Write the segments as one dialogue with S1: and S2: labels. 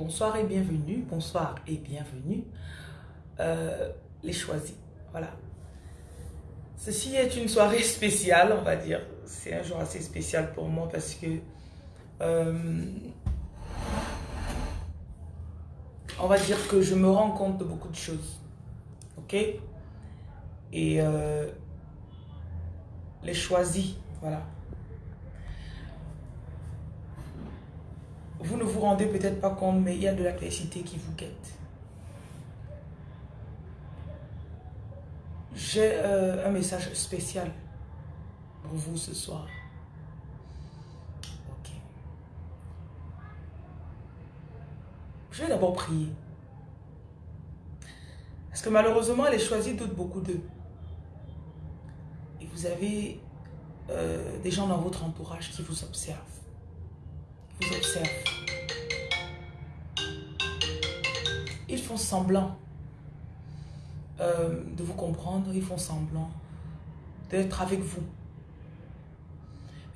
S1: Bonsoir et bienvenue. Bonsoir et bienvenue. Euh, les choisis. Voilà. Ceci est une soirée spéciale, on va dire. C'est un jour assez spécial pour moi parce que euh, on va dire que je me rends compte de beaucoup de choses. Ok? Et euh, les choisis, voilà. Vous ne vous rendez peut-être pas compte, mais il y a de l'adversité qui vous guette. J'ai euh, un message spécial pour vous ce soir. Ok. Je vais d'abord prier. Parce que malheureusement, les choisis doutent beaucoup d'eux. Et vous avez euh, des gens dans votre entourage qui vous observent. Vous observent. Ils font semblant euh, de vous comprendre, ils font semblant d'être avec vous.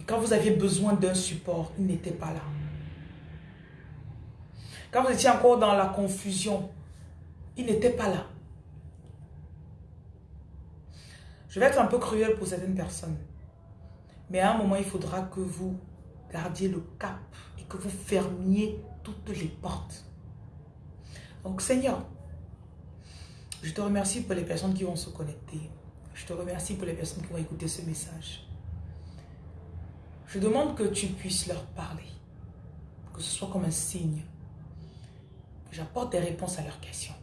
S1: Quand vous aviez besoin d'un support, ils n'étaient pas là. Quand vous étiez encore dans la confusion, ils n'étaient pas là. Je vais être un peu cruel pour certaines personnes. Mais à un moment, il faudra que vous gardiez le cap que vous fermiez toutes les portes. Donc Seigneur, je te remercie pour les personnes qui vont se connecter. Je te remercie pour les personnes qui vont écouter ce message. Je demande que tu puisses leur parler. Que ce soit comme un signe. Que j'apporte des réponses à leurs questions.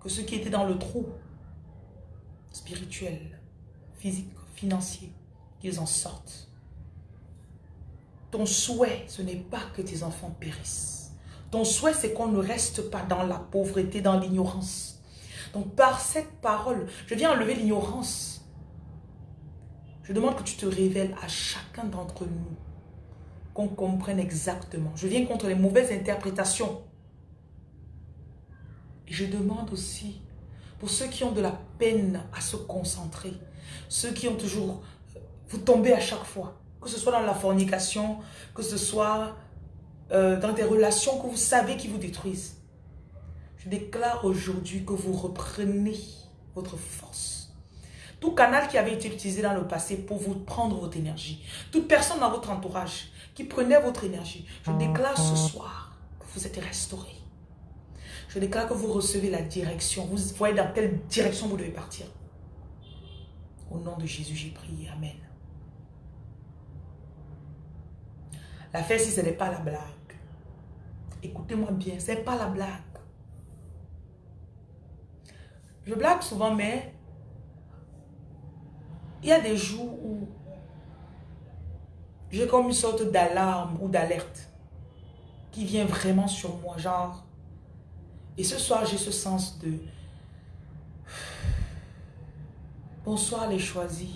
S1: Que ceux qui étaient dans le trou spirituel, physique, financier, qu'ils en sortent. Ton souhait, ce n'est pas que tes enfants périssent. Ton souhait, c'est qu'on ne reste pas dans la pauvreté, dans l'ignorance. Donc par cette parole, je viens enlever l'ignorance. Je demande que tu te révèles à chacun d'entre nous. Qu'on comprenne exactement. Je viens contre les mauvaises interprétations. Et je demande aussi, pour ceux qui ont de la peine à se concentrer, ceux qui ont toujours... Vous tombez à chaque fois. Que ce soit dans la fornication, que ce soit euh, dans des relations que vous savez qui vous détruisent. Je déclare aujourd'hui que vous reprenez votre force. Tout canal qui avait été utilisé dans le passé pour vous prendre votre énergie. Toute personne dans votre entourage qui prenait votre énergie. Je déclare ce soir que vous êtes restauré. Je déclare que vous recevez la direction. Vous voyez dans quelle direction vous devez partir. Au nom de Jésus, j'ai prié. Amen. L'affaire, si ce n'est pas la blague. Écoutez-moi bien, ce n'est pas la blague. Je blague souvent, mais il y a des jours où j'ai comme une sorte d'alarme ou d'alerte qui vient vraiment sur moi, genre. Et ce soir, j'ai ce sens de... Bonsoir les choisis.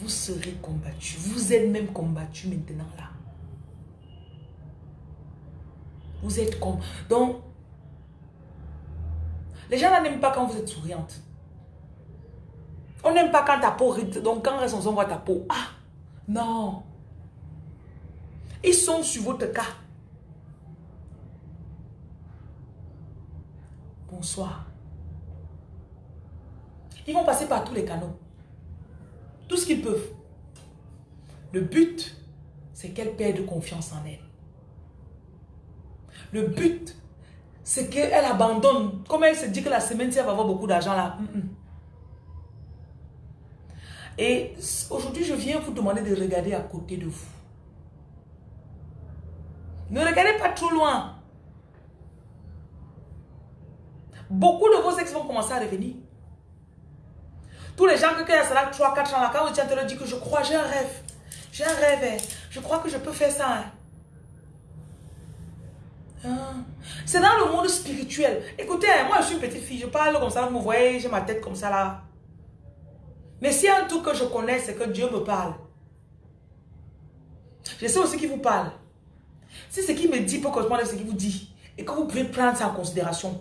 S1: Vous serez combattus. Vous êtes même combattus maintenant là. Vous êtes comme... Donc, les gens n'aiment pas quand vous êtes souriante. On n'aime pas quand ta peau. Donc, quand on voit ta peau. Ah, non. Ils sont sur votre cas. Bonsoir. Ils vont passer par tous les canaux. Tout ce qu'ils peuvent. Le but, c'est qu'elle perde confiance en elle. Le but, c'est qu'elle abandonne. Comme elle se dit que la semaine, si elle va avoir beaucoup d'argent là. Mm, mm. Et aujourd'hui, je viens vous demander de regarder à côté de vous. Ne regardez pas trop loin. Beaucoup de vos ex vont commencer à revenir. Tous les gens qui ont 3, 4 ans là, quand vous te leur dit que je crois, j'ai un rêve. J'ai un rêve. Hein. Je crois que je peux faire ça. Hein. Ah. C'est dans le monde spirituel. Écoutez, hein, moi je suis une petite fille, je parle comme ça, vous me voyez, j'ai ma tête comme ça là. Mais si un truc que je connais, c'est que Dieu me parle. Je sais aussi qui vous parle. Si ce qui me dit peut correspondre à ce qu'il vous dit, et que vous pouvez prendre ça en considération,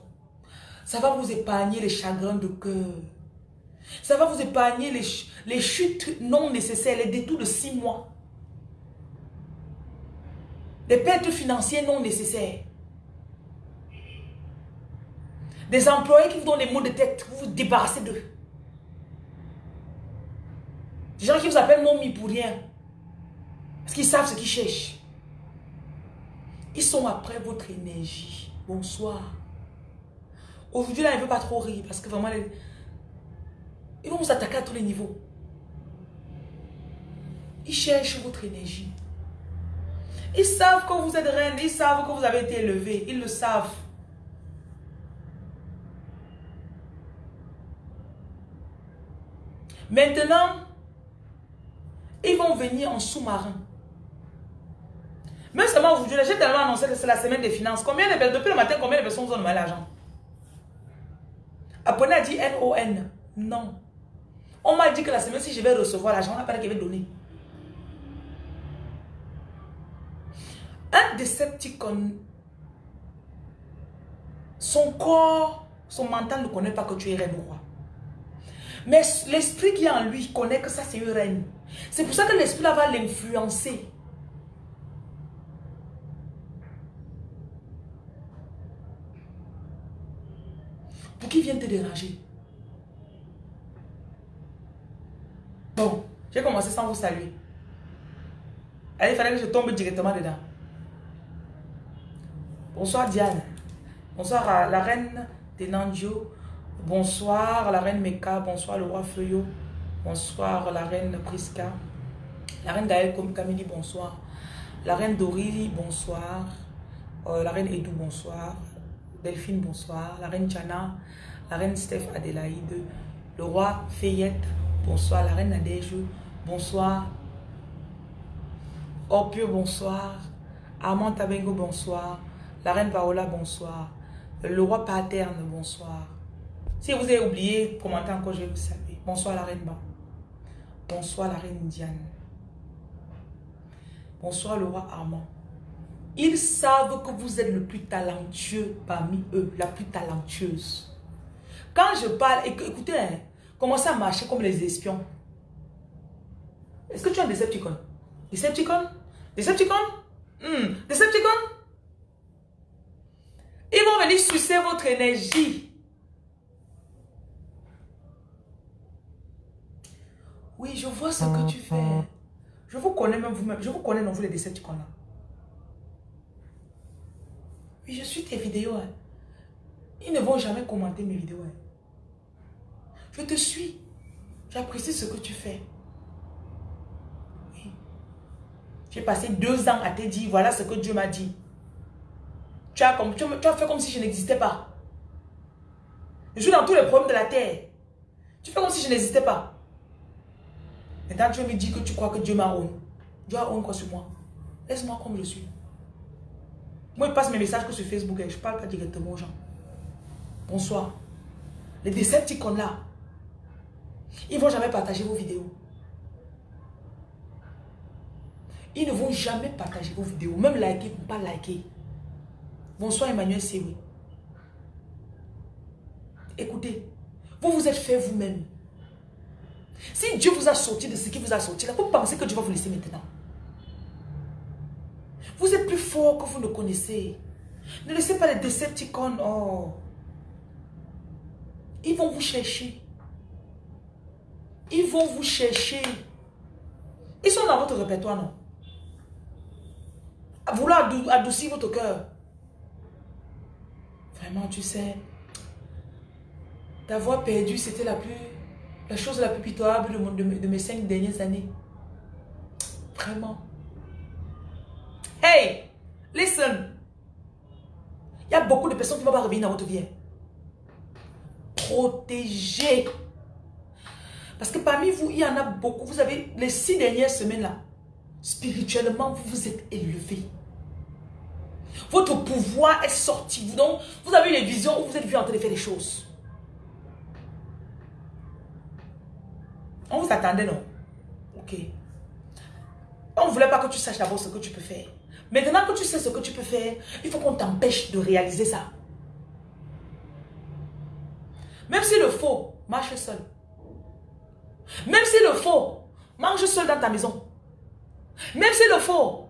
S1: ça va vous épargner les chagrins de cœur. Ça va vous épargner les, les chutes non nécessaires, les détours de six mois. Des pertes financières non nécessaires. Des employés qui vous donnent des mots de tête, vous vous débarrassez d'eux. Des gens qui vous appellent momie pour rien. Parce qu'ils savent ce qu'ils cherchent. Ils sont après votre énergie. Bonsoir. Aujourd'hui, là, il ne veut pas trop rire parce que vraiment, ils vont vous attaquer à tous les niveaux. Ils cherchent votre énergie. Ils savent que vous êtes reine, ils savent que vous avez été élevé, ils le savent. Maintenant, ils vont venir en sous-marin. Mais seulement aujourd'hui, j'ai tellement annoncé que c'est la semaine des finances. Combien de depuis le matin, combien de personnes vous ont demandé l'argent? Apprenez a dit N-O-N. Non. On m'a dit que la semaine, si je vais recevoir l'argent, on pas qu'il va donner. Un Decepticon, son corps, son mental ne connaît pas que tu es reine ou roi. Mais l'esprit qui est en lui connaît que ça c'est une reine. C'est pour ça que l'esprit va l'influencer. Pour qu'il vienne te déranger. Bon, j'ai commencé sans vous saluer. Il fallait que je tombe directement dedans. Bonsoir Diane. Bonsoir à la reine Tenanjo. Bonsoir la reine Meka. Bonsoir le roi Feuillot. Bonsoir la reine Priska. La reine Gaël Kamini, bonsoir. La reine Dorili, bonsoir. Euh, la reine Edou, bonsoir. Delphine, bonsoir. La reine Chana. La reine Steph Adélaïde. Le roi Fayette, bonsoir. La reine Nadège, bonsoir. Opio, bonsoir. Armand Tabengo, bonsoir. La reine Paola, bonsoir. Le roi Paterne, bonsoir. Si vous avez oublié, commentez encore, je vais vous saluer. Bonsoir la reine Ba. Bonsoir la reine Diane. Bonsoir le roi Armand. Ils savent que vous êtes le plus talentueux parmi eux, la plus talentueuse. Quand je parle, écoutez, hein, commencez à marcher comme les espions. Est-ce que tu es un Decepticon? Decepticon? Decepticon? Hmm. Decepticon? Ils vont venir sucer votre énergie. Oui, je vois ce que tu fais. Je vous connais même vous-même. Je vous connais dans vous les Decepticons là. Oui, je suis tes vidéos. Hein. Ils ne vont jamais commenter mes vidéos. Hein. Je te suis. J'apprécie ce que tu fais. Oui. J'ai passé deux ans à te dire, voilà ce que Dieu m'a dit. Tu as, comme, tu, as fait comme si je n'existais pas. Je suis dans tous les problèmes de la terre. Tu fais comme si je n'existais pas. Maintenant, tu me dis que tu crois que Dieu m'a honte. Dieu a honte quoi sur moi? Laisse-moi comme je suis. Moi, je passe mes messages que sur Facebook et je ne parle pas directement aux gens. Bonsoir. Les Decepticons là, ils ne vont jamais partager vos vidéos. Ils ne vont jamais partager vos vidéos. Même liker, ne pas liker. Bonsoir Emmanuel Sewi. Écoutez, vous vous êtes fait vous-même. Si Dieu vous a sorti de ce qui vous a sorti, là, vous pensez que Dieu va vous laisser maintenant. Vous êtes plus fort que vous ne connaissez. Ne laissez pas les décepticons. Oh. Ils vont vous chercher. Ils vont vous chercher. Ils sont dans votre répertoire, non? Vouloir adoucir votre cœur. Vraiment, tu sais, ta voix perdue, c'était la plus, la chose la plus pitoyable de, de, mes cinq dernières années. Vraiment. Hey, listen. Il y a beaucoup de personnes qui ne vont pas revenir dans votre vie. Protégez. Parce que parmi vous, il y en a beaucoup. Vous avez les six dernières semaines là. Spirituellement, vous vous êtes élevé. Votre pouvoir est sorti. Donc, vous avez eu les visions où vous êtes vu en train de faire des choses. On vous attendait, non? Ok. On ne voulait pas que tu saches d'abord ce que tu peux faire. Maintenant que tu sais ce que tu peux faire, il faut qu'on t'empêche de réaliser ça. Même si le faux, marche seul. Même si le faux, mange seul dans ta maison. Même si le faux,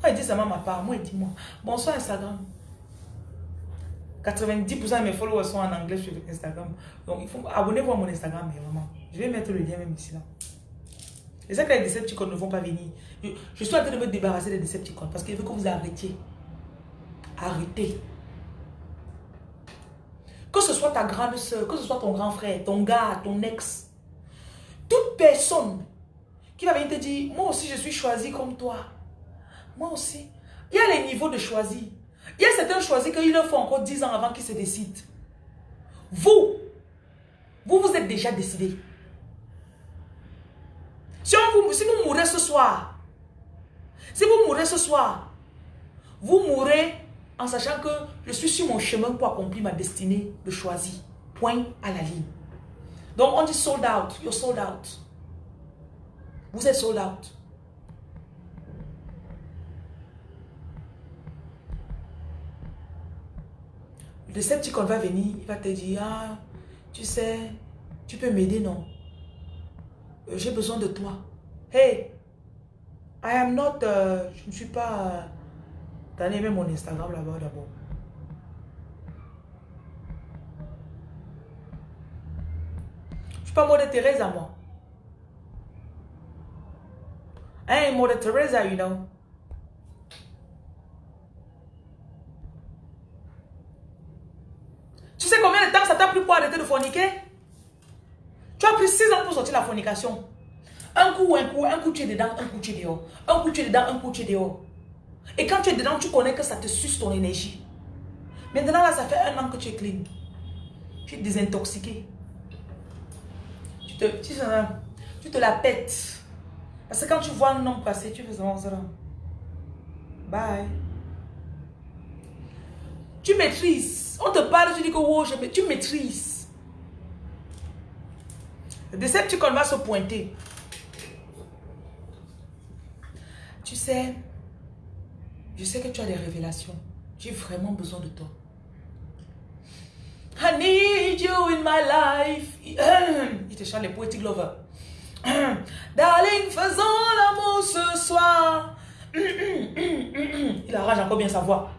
S1: Moi, il dit ça ma part? Moi, il dit moi. Bonsoir Instagram. 90% de mes followers sont en anglais sur Instagram. Donc, il faut abonnez-vous à mon Instagram, vraiment. Je vais mettre le lien même ici là. Et ça que les Decepticons ne vont pas venir. Je, suis en train de me débarrasser des Decepticons parce qu'il veut que vous arrêtiez. Arrêtez. Que ce soit ta grande soeur, que ce soit ton grand frère, ton gars, ton ex. Toute personne qui va venir te dire, moi aussi je suis choisi comme toi. Moi aussi. Il y a les niveaux de choisi. Il y a certains choisis qu'il leur faut encore 10 ans avant qu'ils se décident. Vous, vous, vous êtes déjà décidé. Si, vous, si vous mourrez ce soir, si vous mourrez ce soir, vous mourrez en sachant que je suis sur mon chemin pour accomplir ma destinée de choisir. Point à la ligne. Donc on dit sold out, you're sold out. Vous êtes sold out. Le sceptique va venir, il va te dire, ah, tu sais, tu peux m'aider, non? Euh, j'ai besoin de toi. Hey, I am not, uh, je ne suis pas, t'as aimé mon Instagram là-bas d'abord. Je suis pas mode Teresa, moi. I ain't mode Teresa, you know. Sais combien de temps ça t'a pris pour arrêter de forniquer? Tu as pris 6 ans pour sortir la fornication. Un coup, un coup, un coup tu es dedans, un coup tu es dehors. Un coup tu es dedans, un coup tu es dehors. Et quand tu es dedans, tu connais que ça te suce ton énergie. Maintenant là, ça fait un an que tu es clean. Tu es désintoxiqué. Tu te, tu, tu te la pètes. Parce que quand tu vois un homme passer, tu fais ça. Bye. Tu maîtrises. On te parle, tu dis que oh, je, tu maîtrises. Decepticon va se pointer. Tu sais, je sais que tu as des révélations. J'ai vraiment besoin de toi. I need you in my life. Il te chante les poetic lovers. Darling, faisons l'amour ce soir. Il arrange encore bien sa voix.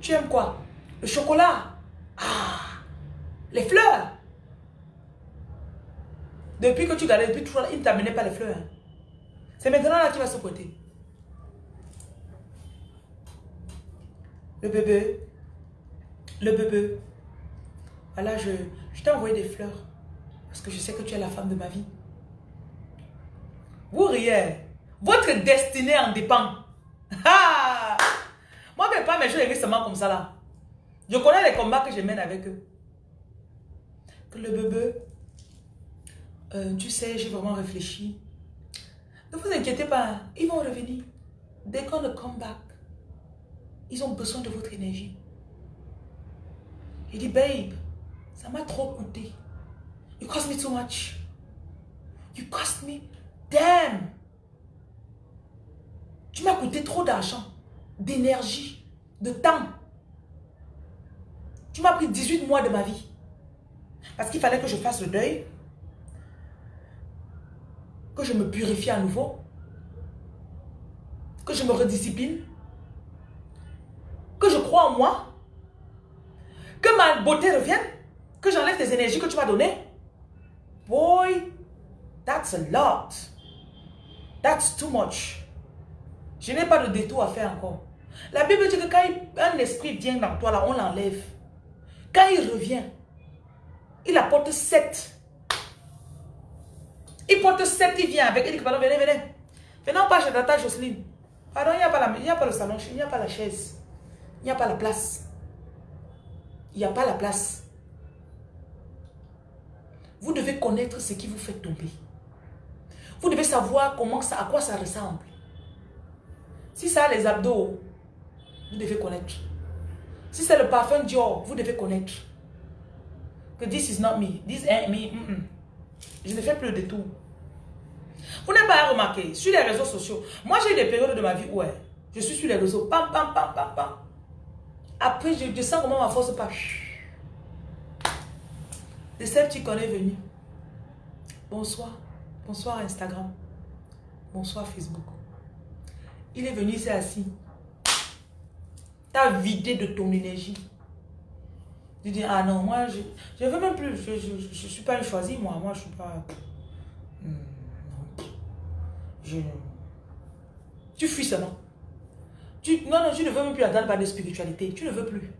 S1: Tu aimes quoi? Le chocolat Ah Les fleurs Depuis que tu gardais, depuis toujours, il ne t'amenait pas les fleurs. C'est maintenant là qu'il va se pointer. Le bébé. Le bébé. Voilà, je, je t'ai envoyé des fleurs. Parce que je sais que tu es la femme de ma vie. Vous riez. Votre destinée en dépend. Ah! Moi, mes pas mes choses seulement comme ça là. Je connais les combats que je mène avec eux. Que le bébé, euh, tu sais, j'ai vraiment réfléchi. Ne vous inquiétez pas, ils vont revenir. Dès qu'on le come back, ils ont besoin de votre énergie. Il dit, babe, ça m'a trop coûté. You cost me too much. You cost me, damn. Tu m'as coûté trop d'argent, d'énergie, de temps. Tu m'as pris 18 mois de ma vie. Parce qu'il fallait que je fasse le deuil. Que je me purifie à nouveau. Que je me rediscipline que je crois en moi, que ma beauté revienne, que j'enlève les énergies que tu m'as données. Boy, that's a lot. That's too much. Je n'ai pas de détour à faire encore. La Bible dit que quand un esprit vient dans toi, là, on l'enlève. Il revient, il apporte sept. Il porte sept, il vient avec. Il dit, pardon, venez, venez. Venez, on passe ta Jocelyne. Pardon, il n'y a, pas a pas le salon, il n'y a pas la chaise. Il n'y a pas la place. Il n'y a pas la place. Vous devez connaître ce qui vous fait tomber. Vous devez savoir comment ça, à quoi ça ressemble. Si ça a les abdos, vous devez connaître. Si c'est le parfum Dior, vous devez connaître. Que this is not me. This ain't me. Je ne fais plus de tout. Vous n'avez pas remarqué, sur les réseaux sociaux, moi j'ai des périodes de ma vie où je suis sur les réseaux, pam, pam, pam, pam, pam. Après, je, sens comment ma force part. De celle qui connais venu. Bonsoir. Bonsoir Instagram. Bonsoir Facebook. Il est venu, il s'est assis. T'as vidé de ton énergie. Tu dis, ah non, moi, je ne veux même plus. Je ne suis pas une choisie, moi. Moi, je suis pas... Hmm. Je... Tu fuis seulement. Tu, non, non, tu ne veux même plus attendre par de spiritualité. Tu ne veux plus.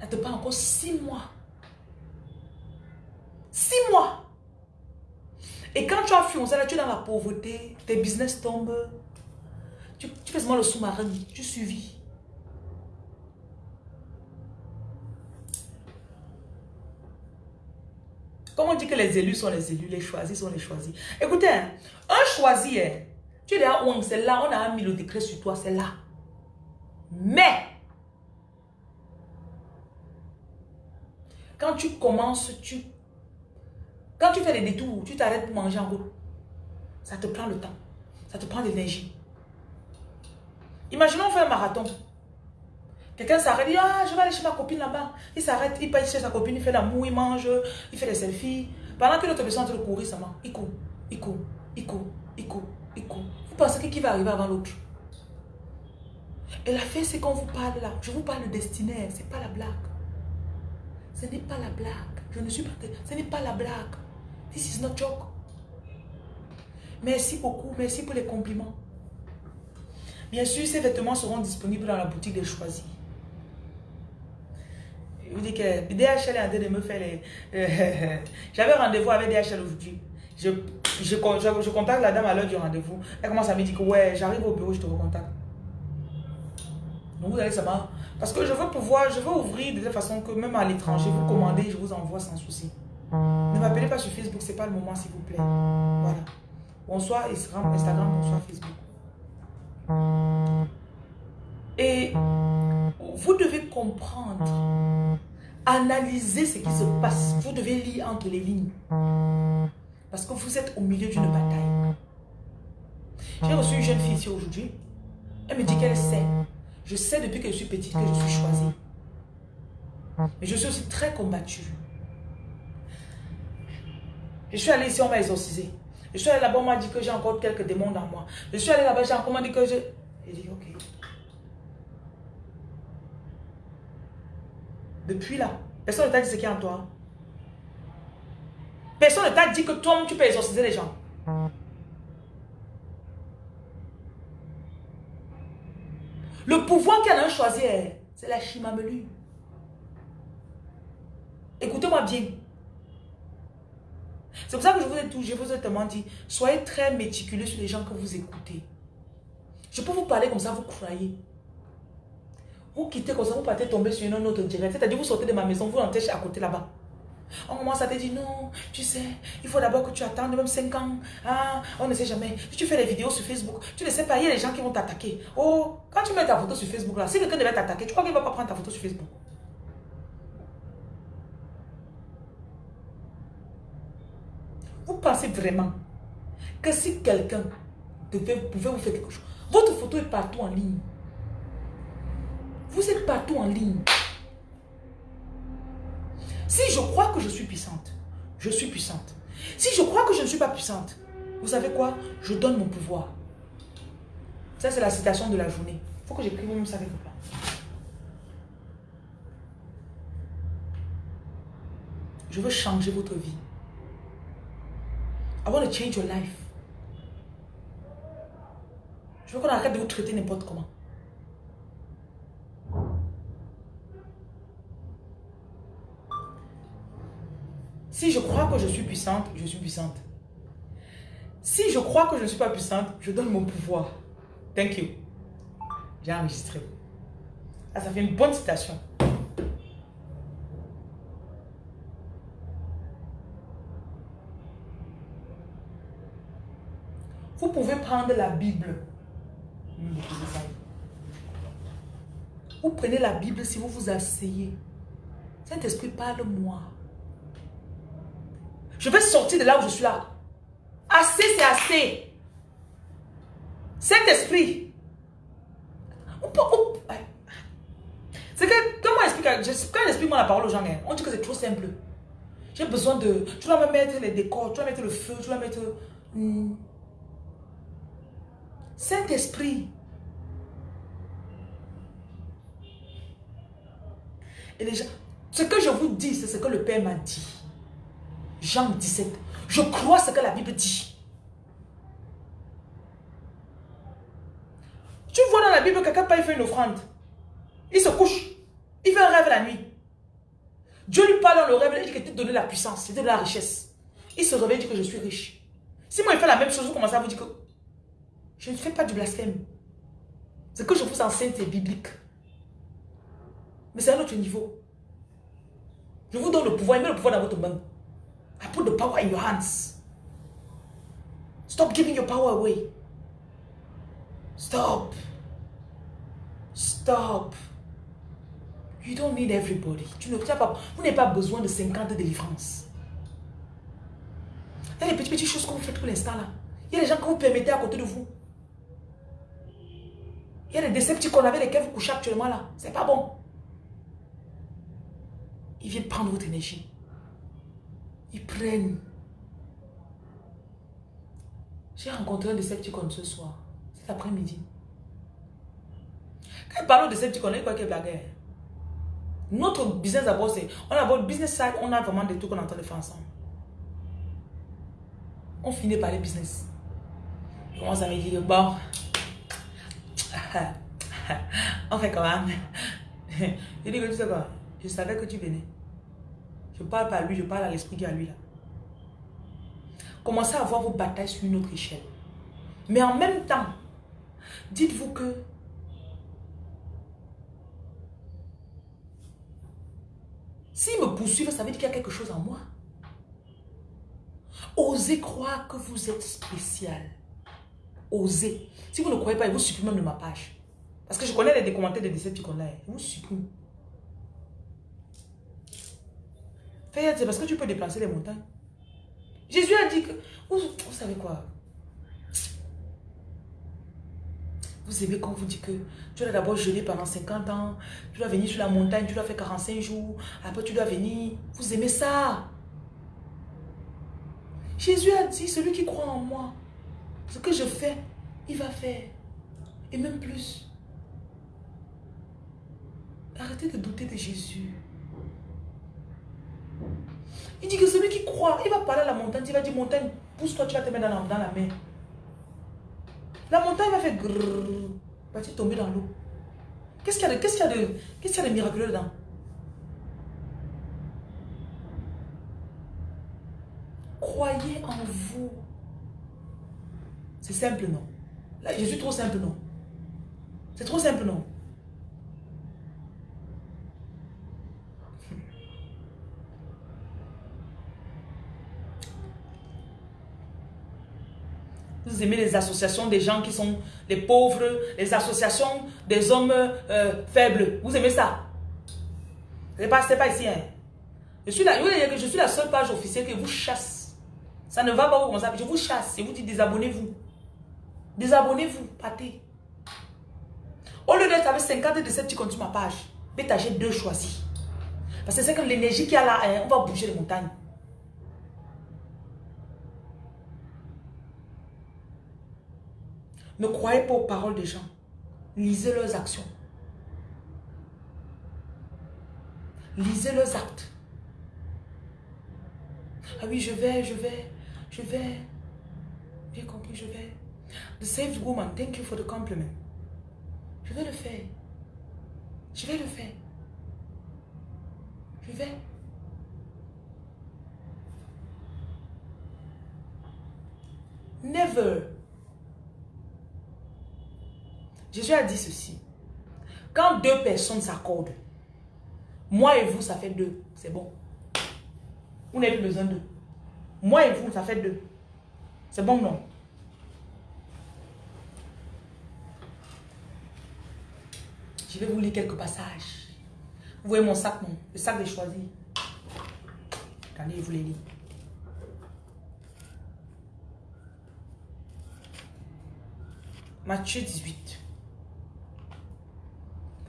S1: Ça te prend encore six mois. Six mois. Et quand tu as foncé là, tu es dans la pauvreté, tes business tombent. Tu, fais seulement le sous-marin, tu suivis. Comment on dit que les élus sont les élus, les choisis sont les choisis? Écoutez, un choisi, tu es là, c'est là, on a mis le décret sur toi, c'est là. Mais, quand tu commences, tu... Quand tu fais des détours, tu t'arrêtes pour manger en route. Ça te prend le temps. Ça te prend l'énergie. Imaginons on fait un marathon. Quelqu'un s'arrête, dit, ah, je vais aller chez ma copine là-bas. Il s'arrête, il passe chez sa copine, il fait l'amour, il mange, il fait des selfies. Pendant que l'autre personne est en train de courir seulement, il court, il court, il court, il court, il court. Vous pensez qui va arriver avant l'autre? Et la fin, c'est qu'on vous parle là. Je vous parle de destinée, c'est pas la blague. Ce n'est pas la blague. Je ne suis pas... Ce n'est pas la blague. This is not joke. Merci beaucoup. Merci pour les compliments. Bien sûr, ces vêtements seront disponibles dans la boutique des choisis. Je vous dis que DHL est en train de me faire les... J'avais rendez-vous avec DHL aujourd'hui. Je, je, je, contacte la dame à l'heure du rendez-vous. Elle commence à me dire que ouais, j'arrive au bureau, je te recontacte. Donc vous allez savoir. Parce que je veux pouvoir, je veux ouvrir de telle façon que même à l'étranger, vous commandez, je vous envoie sans souci. Ne m'appelez pas sur Facebook, c'est pas le moment s'il vous plaît. Voilà. Bonsoir Instagram, bonsoir Facebook. Et vous devez comprendre, analyser ce qui se passe. Vous devez lire entre les lignes. Parce que vous êtes au milieu d'une bataille. J'ai reçu une jeune fille ici aujourd'hui. Elle me dit qu'elle sait. Je sais depuis que je suis petite que je suis choisie. Mais je suis aussi très combattue. Je suis allée ici, on m'a exorcisé. Je suis allée là-bas, on m'a dit que j'ai encore quelques démons dans moi. Je suis allée là-bas, j'ai encore dit que je... J'ai dit, ok. Depuis là, personne ne t'a dit ce qu'il y a en toi. Personne ne t'a dit que toi, tu peux exorciser les gens. Le pouvoir qu'elle a choisi, c'est la chimamelu. Écoutez-moi bien. C'est pour ça que je vous ai tout, je vous ai tellement dit, soyez très méticuleux sur les gens que vous écoutez. Je peux vous parler comme ça, vous croyez. Vous quittez comme ça, vous partez tomber sur une autre direct. C'est-à-dire, vous sortez de ma maison, vous rentrez à côté là-bas. On commence à te dire, non, tu sais, il faut d'abord que tu attendes même 5 ans. Ah, on ne sait jamais. Si tu fais des vidéos sur Facebook, tu ne sais pas, il y a des gens qui vont t'attaquer. Oh, quand tu mets ta photo sur Facebook là, si quelqu'un devait t'attaquer, tu crois qu'il ne va pas prendre ta photo sur Facebook? Vous pensez vraiment que si quelqu'un pouvait vous faire quelque chose, votre photo est partout en ligne. Vous êtes partout en ligne. Si je crois que je suis puissante, je suis puissante. Si je crois que je ne suis pas puissante, vous savez quoi? Je donne mon pouvoir. Ça, c'est la citation de la journée. Il faut que j'écrive même ça quelque part. Je veux changer votre vie. I want to change your life. Je veux qu'on arrête de vous traiter n'importe comment. Si je crois que je suis puissante, je suis puissante. Si je crois que je ne suis pas puissante, je donne mon pouvoir. Thank you. J'ai enregistré. Ah, ça fait une bonne citation. Vous pouvez la Bible. Vous prenez la Bible si vous vous asseyez. Saint-Esprit, parle-moi. Je vais sortir de là où je suis là. Assez, c'est assez. Saint-Esprit. C'est que, comment expliquer Quand j'explique la parole aux gens, hein, on dit que c'est trop simple. J'ai besoin de... Tu dois me mettre les décors, tu dois mettre le feu, tu dois mettre... Hmm. Saint-Esprit. Et gens, ce que je vous dis, c'est ce que le Père m'a dit. Jean 17. Je crois ce que la Bible dit. Tu vois dans la Bible quelqu'un il fait une offrande. Il se couche. Il fait un rêve la nuit. Dieu lui parle dans le rêve, il dit que tu donné la puissance, c'est de la richesse. Il se réveille et dit que je suis riche. Si moi il fait la même chose, vous commencez à vous dire que je ne fais pas du blasphème. Ce que je vous enseigne, c'est biblique. Mais c'est un autre niveau. Je vous donne le pouvoir, il met le pouvoir dans votre main. I put the power in your hands. Stop giving your power away. Stop. Stop. You don't need everybody. Tu ne, pas, vous n'avez pas besoin de 50 délivrances. Il y a des petites, petites choses que vous faites pour l'instant là. Il y a des gens que vous permettez à côté de vous. Il y a des décepticons avec lesquels vous couchez actuellement là. C'est pas bon. Ils viennent prendre votre énergie. Ils prennent. J'ai rencontré un Decepticon ce soir. Cet après-midi. Quand il parle de Decepticon, il quoi qu'il blague. Notre business d'abord, c'est... On a votre business side, on a vraiment des trucs qu'on est en train de faire ensemble. On finit par les business. On commence à me dire, bon... on fait comment Il dit que tu sais quoi Je savais que tu venais. Je parle pas à lui, je parle à l'esprit qui est à lui là. Commencez à voir vos batailles sur une autre échelle. Mais en même temps, dites-vous que s'il me poursuivent, ça veut dire qu'il y a quelque chose en moi. Osez croire que vous êtes spécial. Osez. Si vous ne croyez pas, il vous supprime même de ma page. Parce que je connais les commentaires des décepticons là. Il vous supprime. Faites, c'est parce que tu peux déplacer les montagnes. Jésus a dit que... Vous, savez quoi? Vous aimez quand on vous dit que tu dois d'abord jeûner pendant 50 ans, tu dois venir sur la montagne, tu dois faire 45 jours, après tu dois venir. Vous aimez ça? Jésus a dit, celui qui croit en moi, ce que je fais, il va faire. Et même plus. Arrêtez de douter de Jésus. Il dit que celui qui croit, il va parler à la montagne, il va dire montagne, pousse-toi, tu vas te mettre dans la, dans la mer. La montagne va faire grrrr, va tomber dans l'eau. Qu'est-ce qu'il y a de, y a de, qu'est-ce qu'il y a de miraculeux dedans? Croyez en vous. C'est simple, non? Je suis trop simple, non? C'est trop simple, non? Vous aimez les associations des gens qui sont les pauvres, les associations des hommes euh, faibles. Vous aimez ça? Ce n'est pas, pas ici. Hein. Je, suis la, je suis la seule page officielle qui vous chasse. Ça ne va pas vous comme ça. Je vous chasse et vous dis désabonnez-vous. Désabonnez-vous, partez. Au lieu d'être avec 50 de cette, tu continues ma page. J'ai deux choisis. Parce que c'est que l'énergie qu'il y a là, hein, on va bouger les montagnes. Ne croyez pas aux paroles des gens. Lisez leurs actions. Lisez leurs actes. Ah oui, je vais, je vais, je vais. J'ai compris, je vais. The saved woman, thank you for the compliment. Je vais le faire. Je vais le faire. Je vais. Never Jésus a dit ceci. Quand deux personnes s'accordent, moi et vous, ça fait deux. C'est bon. Vous n'avez plus besoin d'eux. Moi et vous, ça fait deux. C'est bon, non? Vais vous lire quelques passages. Vous voyez mon sac, non? Le sac des choisis. Attendez, je vous les lis. Matthieu 18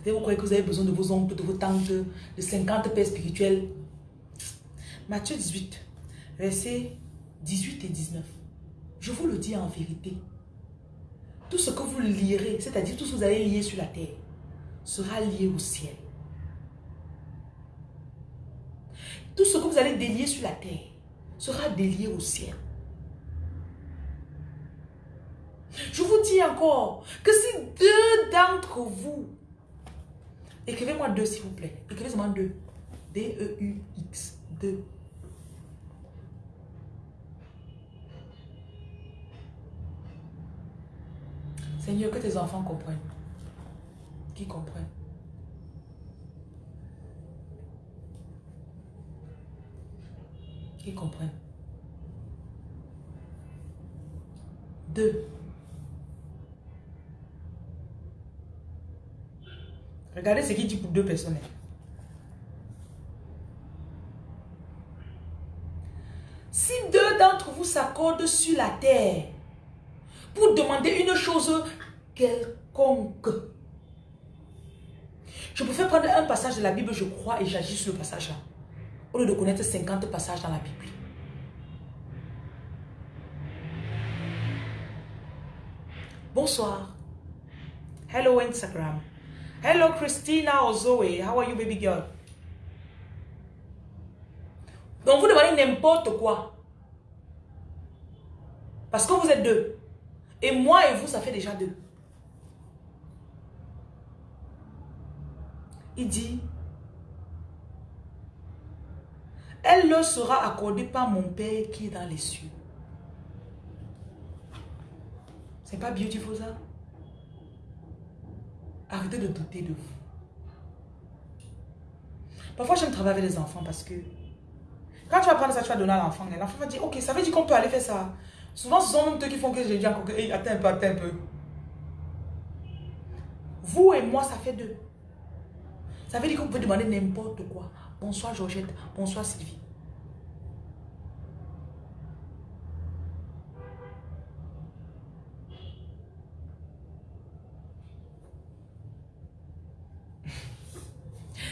S1: vous croyez que vous avez besoin de vos oncles, de vos tantes, de 50 pères spirituels. Matthieu 18, versets 18 et 19. Je vous le dis en vérité. tout ce que vous lirez, c'est-à-dire tout ce que vous allez lier sur la terre, sera lié au ciel. Tout ce que vous allez délier sur la terre sera délié au ciel. Je vous dis encore que si deux d'entre vous, écrivez-moi deux s'il vous plaît, écrivez-moi deux, D-E-U-X, deux. Seigneur, que tes enfants comprennent. Qui comprennent. Qui comprennent. Deux. Regardez ce qu'il dit pour deux personnes. Si deux d'entre vous s'accordent sur la terre pour demander une chose quelconque, je faire prendre un passage de la Bible, je crois, et j'agis sur le passage-là. Au lieu de connaître 50 passages dans la Bible. Bonsoir. Hello Instagram. Hello Christina or Zoe. How are you baby girl? Donc vous demandez n'importe quoi. Parce que vous êtes deux. Et moi et vous, ça fait déjà deux. Il dit, elle leur sera accordée par mon Père qui est dans les cieux. C'est pas beautiful ça? Arrêtez de douter de vous. Parfois, j'aime travailler avec les enfants parce que quand tu vas prendre ça, tu vas donner à l'enfant. L'enfant va dire, ok, ça veut dire qu'on peut aller faire ça. Souvent, ce sont même eux qui font que je dis attends un peu, attends un peu. Vous et moi, ça fait deux. Ça veut dire qu'on peut demander n'importe quoi. Bonsoir Georgette, bonsoir Sylvie.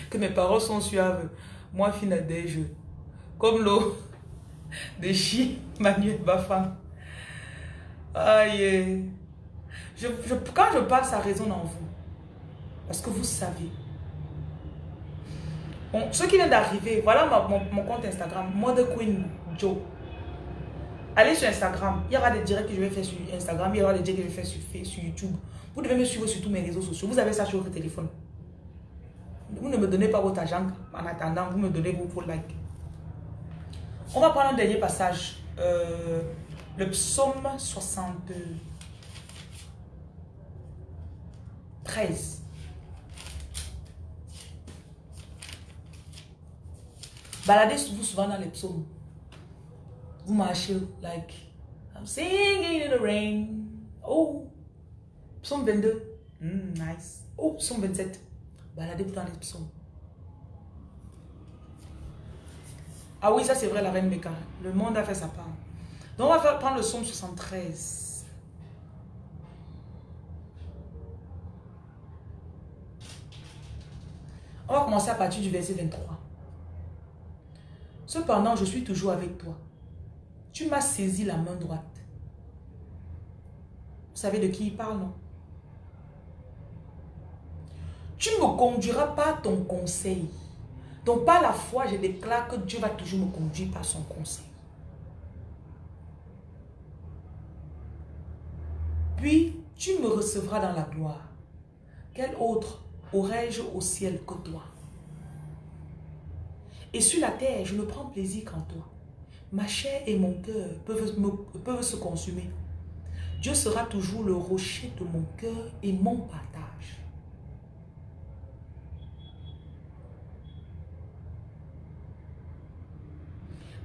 S1: que mes paroles sont suaves. Moi, fine des jeux. Comme l'eau de chi Manuel Bafam. Aïe. Je, quand je parle, ça résonne en vous. Parce que vous savez. Bon, ceux qui viennent d'arriver, voilà mon, compte Instagram, Mother Queen Joe. Allez sur Instagram. Il y aura des directs que je vais faire sur Instagram. Il y aura des directs que je vais faire sur, sur YouTube. Vous devez me suivre sur tous mes réseaux sociaux. Vous avez ça sur votre téléphone. Vous ne me donnez pas votre argent en attendant, vous me donnez vos likes. On va prendre un dernier passage. Euh, le psaume 73. Baladez-vous souvent dans les psaumes. Vous marchez like I'm singing in the rain. Oh, psaume 22. Mm, nice. Oh, psaume 27 baladez-vous dans les psaumes. Ah oui, ça c'est vrai, la reine Meka. Le monde a fait sa part. Donc on va faire, prendre le psaume 73. On va commencer à partir du verset 23. Cependant, je suis toujours avec toi. Tu m'as saisi la main droite. Vous savez de qui il parle, non? Tu me conduiras pas ton conseil. Donc par la foi, je déclare que Dieu va toujours me conduire par son conseil. Puis tu me recevras dans la gloire. Quel autre aurais-je au ciel que toi? Et sur la terre, je ne prends plaisir qu'en toi. Ma chair et mon cœur peuvent, se consumer. Dieu sera toujours le rocher de mon cœur et mon partage.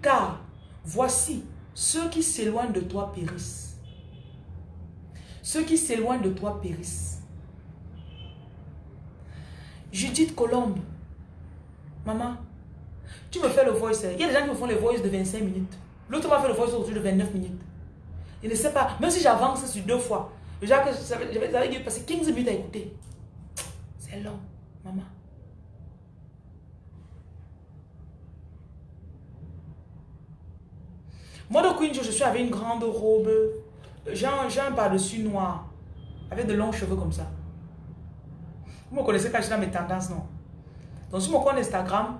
S1: Car voici, ceux qui s'éloignent de toi périssent. Ceux qui s'éloignent de toi périssent. Judith Colombe, maman, tu me fais le voice. Il y a des gens qui me font les voices de 25 minutes. L'autre m'a fait le voice autour de 29 minutes. Il ne sait pas, même si j'avance sur deux fois, déjà que j'avais passer 15 minutes à écouter. C'est long, maman. Moi, de Queen, je suis avec une grande robe. J'ai un, un par-dessus noir. Avec de longs cheveux comme ça. Vous me connaissez quand je suis dans mes tendances, non? Donc, sur mon compte Instagram,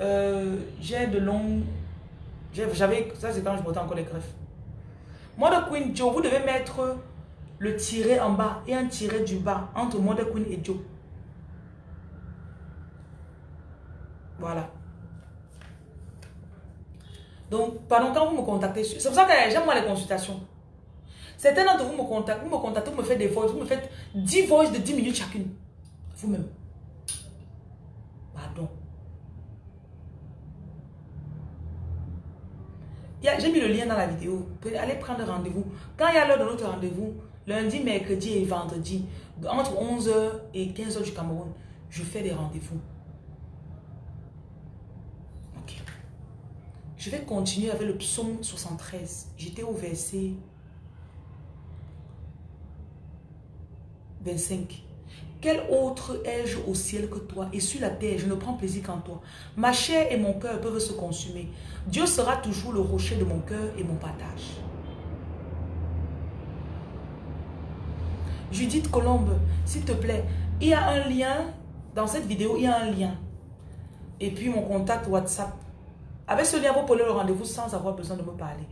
S1: euh, j'ai de longs... J'avais... Ça, c'est quand je portais encore les greffes. Mode Queen Joe, vous devez mettre le tiret en bas et un tiret du bas entre Mode Queen et Joe. Voilà. Donc, pendant quand vous me contactez, c'est pour ça que j'aime moi les consultations. Certains d'entre vous me contactent, vous me contactez, vous me faites des voices, vous me faites 10 voices de 10 minutes chacune. Vous-même. Pardon. J'ai mis le lien dans la vidéo. Allez prendre rendez-vous. Quand il y a l'heure de notre rendez-vous, lundi, mercredi et vendredi, entre 11h et 15h du Cameroun, je fais des rendez-vous. Ok. Je vais continuer avec le psaume 73. J'étais au verset 25. Quel autre ai-je au ciel que toi Et sur la terre, je ne prends plaisir qu'en toi. Ma chair et mon cœur peuvent se consumer. Dieu sera toujours le rocher de mon cœur et mon partage. Judith Colombe, s'il te plaît, il y a un lien, dans cette vidéo, il y a un lien. Et puis mon contact WhatsApp. Avec ce lien, vous prenez le rendez-vous sans avoir besoin de me parler.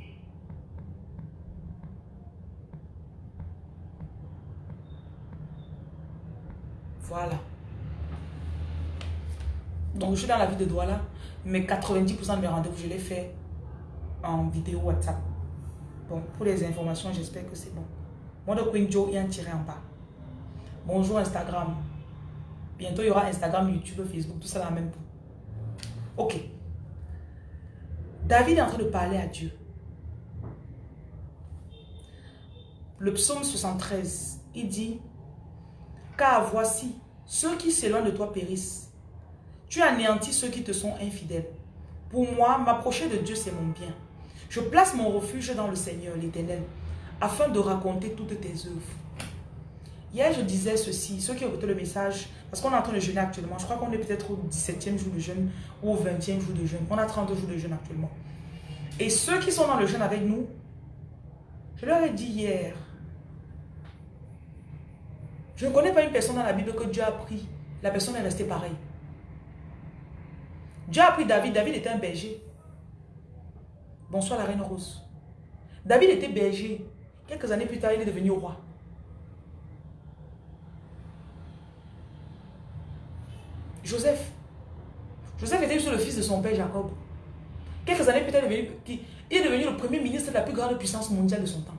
S1: Voilà. Donc, je suis dans la ville de Douala, mais 90% de mes rendez-vous, je les fais en vidéo WhatsApp. Bon, pour les informations, j'espère que c'est bon. Moi, de Queen Joe, il y a un tiré en bas. Bonjour Instagram. Bientôt, il y aura Instagram, YouTube, Facebook, tout ça dans la même Ok. David est en train de parler à Dieu. Le psaume 73, il dit car voici, ceux qui s'éloignent de toi périssent. Tu anéantis ceux qui te sont infidèles. Pour moi, m'approcher de Dieu, c'est mon bien. Je place mon refuge dans le Seigneur, l'Éternel, afin de raconter toutes tes œuvres. Hier, je disais ceci, ceux qui ont écouté le message, parce qu'on est en train de jeûner actuellement, je crois qu'on est peut-être au 17e jour de jeûne ou au 20e jour de jeûne. On a 32 jours de jeûne actuellement. Et ceux qui sont dans le jeûne avec nous, je leur ai dit hier, je ne connais pas une personne dans la Bible que Dieu a pris. La personne est restée pareille. Dieu a pris David. David était un berger. Bonsoir la reine rose. David était berger. Quelques années plus tard, il est devenu roi. Joseph. Joseph était le fils de son père Jacob. Quelques années plus tard, il est devenu le premier ministre de la plus grande puissance mondiale de son temps.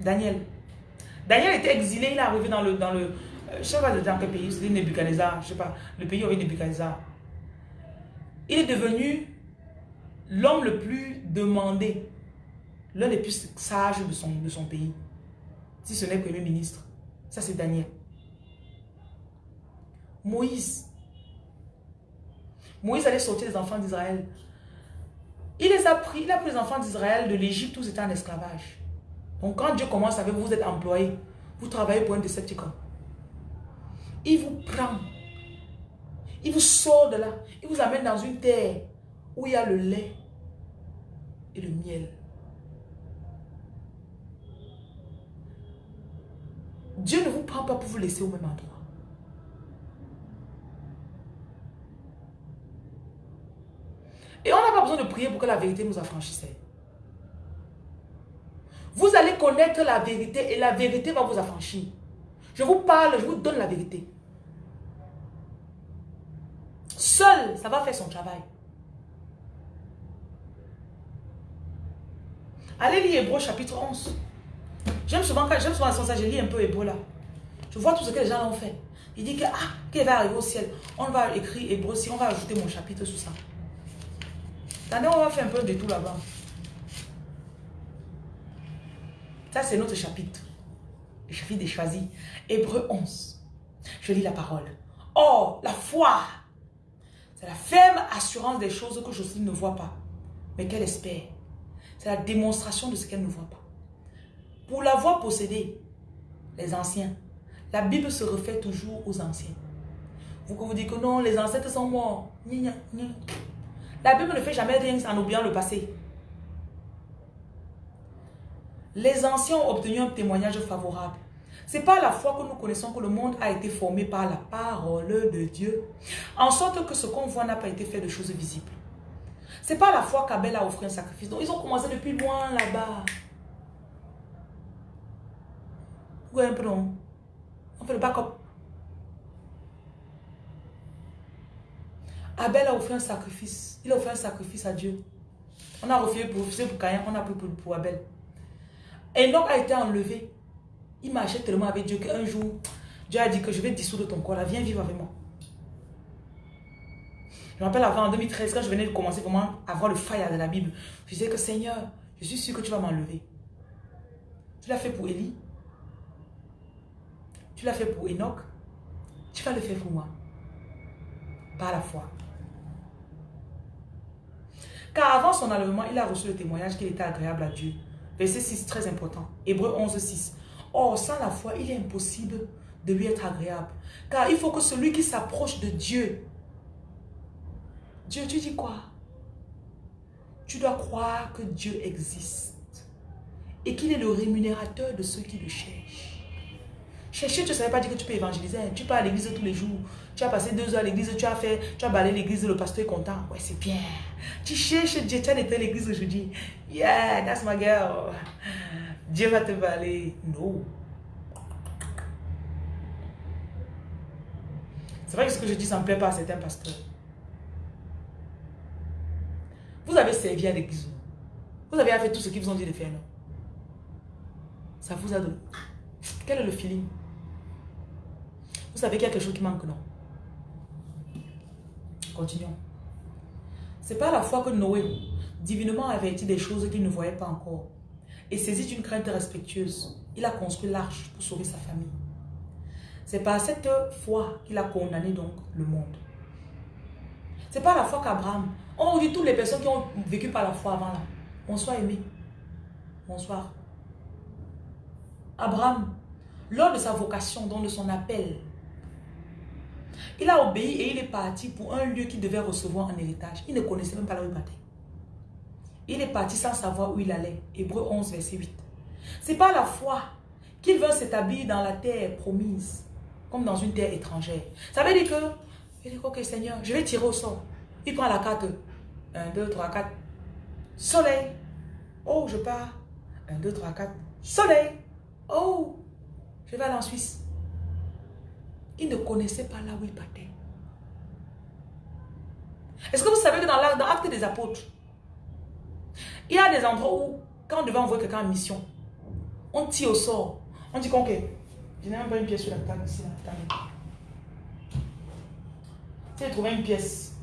S1: Daniel. Daniel était exilé, il est arrivé dans le... Dans le euh, je ne sais pas dans quel pays, c'était Nebuchadnezzar, je sais pas, le pays avec Nebuchadnezzar. Il est devenu l'homme le plus demandé, l'un des plus sages de son, de son pays. Si ce n'est premier ministre. Ça, c'est Daniel. Moïse. Moïse allait sortir les enfants d'Israël. Il les a pris, il a pris les enfants d'Israël de l'Égypte où c'était en esclavage. Donc quand Dieu commence avec vous, vous êtes employé, vous travaillez pour un décepticon. Il vous prend, il vous sort de là, il vous amène dans une terre où il y a le lait et le miel. Dieu ne vous prend pas pour vous laisser au même endroit. Et on n'a pas besoin de prier pour que la vérité nous affranchisse. Vous allez connaître la vérité et la vérité va vous affranchir. Je vous parle, je vous donne la vérité. Seul, ça va faire son travail. Allez lire Hébreu chapitre 11. J'aime souvent, j'aime souvent ça, je lis un peu Hébreu là. Je vois tout ce que les gens ont fait. Il dit que, ah, qu'il va arriver au ciel. On va écrire Hébreu, si on va ajouter mon chapitre sur ça. Attendez, on va faire un peu de tout là-bas. C'est notre chapitre. Le chapitre des choisis. Hébreu 11. Je lis la parole. Oh, la foi. C'est la ferme assurance des choses que Jocelyne ne voit pas, mais qu'elle espère. C'est la démonstration de ce qu'elle ne voit pas. Pour l'avoir possédé, les anciens, la Bible se refait toujours aux anciens. Vous que vous dites que non, les ancêtres sont morts. La Bible ne fait jamais rien en oubliant le passé. Les anciens ont obtenu un témoignage favorable. C'est pas la foi que nous connaissons que le monde a été formé par la parole de Dieu. En sorte que ce qu'on voit n'a pas été fait de choses visibles. C'est pas la foi qu'Abel a offert un sacrifice. Donc ils ont commencé depuis loin là-bas. Ouais, un peu non? On fait le backup. Abel a offert un sacrifice. Il a offert un sacrifice à Dieu. On a refusé pour, pour Caïn, on a pris pour, pour Abel. Enoch a été enlevé. Il marchait tellement avec Dieu qu'un jour, Dieu a dit que je vais dissoudre ton corps là, viens vivre avec moi. Je me rappelle avant en 2013, quand je venais de commencer vraiment à avoir le fire de la Bible, je disais que Seigneur, je suis sûr que tu vas m'enlever. Tu l'as fait pour Élie. Tu l'as fait pour Enoch. Tu vas le faire pour moi. Par la foi. Car avant son enlèvement, il a reçu le témoignage qu'il était agréable à Dieu. Verset 6, très important. Hébreu 11, 6. Or, sans la foi, il est impossible de lui être agréable. Car il faut que celui qui s'approche de Dieu, Dieu, tu dis quoi? Tu dois croire que Dieu existe et qu'il est le rémunérateur de ceux qui le cherchent. Chercher, tu ne savais pas dire que tu peux évangéliser. Tu pars à l'église tous les jours. Tu as passé deux heures à l'église, tu as fait, tu as balayé l'église, le pasteur est content. Ouais, c'est bien. Tu cherches Dieu, tu as à l'église aujourd'hui. Yeah, that's my girl. Dieu va te balayer. Non. C'est vrai que ce que je dis, ça ne plaît pas à certains pasteurs. Vous avez servi à l'église. Vous avez fait tout ce qu'ils vous ont dit de faire, non? Ça vous a donné. Quel est le feeling? Vous savez qu'il y a quelque chose qui manque, non? C'est pas la fois que Noé, divinement averti des choses qu'il ne voyait pas encore, et saisi d'une crainte respectueuse, il a construit l'arche pour sauver sa famille. C'est par cette foi qu'il a condamné donc le monde. C'est pas la foi qu'Abraham. On dit toutes les personnes qui ont vécu par la foi avant là. Bonsoir aimé. Bonsoir. Abraham, lors de sa vocation, donc de son appel, il a obéi et il est parti pour un lieu qu'il devait recevoir en héritage. Il ne connaissait même pas là où il partait. Il est parti sans savoir où il allait. Hébreu 11, verset 8. C'est pas la foi qu'il veut s'établir dans la terre promise, comme dans une terre étrangère. Ça veut dire que, il dit, ok Seigneur, je vais tirer au sort. Il prend la carte. 1, 2, 3, 4. Soleil. Oh, je pars. 1, 2, 3, 4. Soleil. Oh, je vais aller en Suisse. Il ne connaissait pas là où il partait. Est-ce que vous savez que dans l'acte des apôtres, il y a des endroits où, quand on devait envoyer quelqu'un en mission, on tire au sort. On dit qu'on ok, je n'ai même pas une pièce sur la table ici. As trouvé une pièce.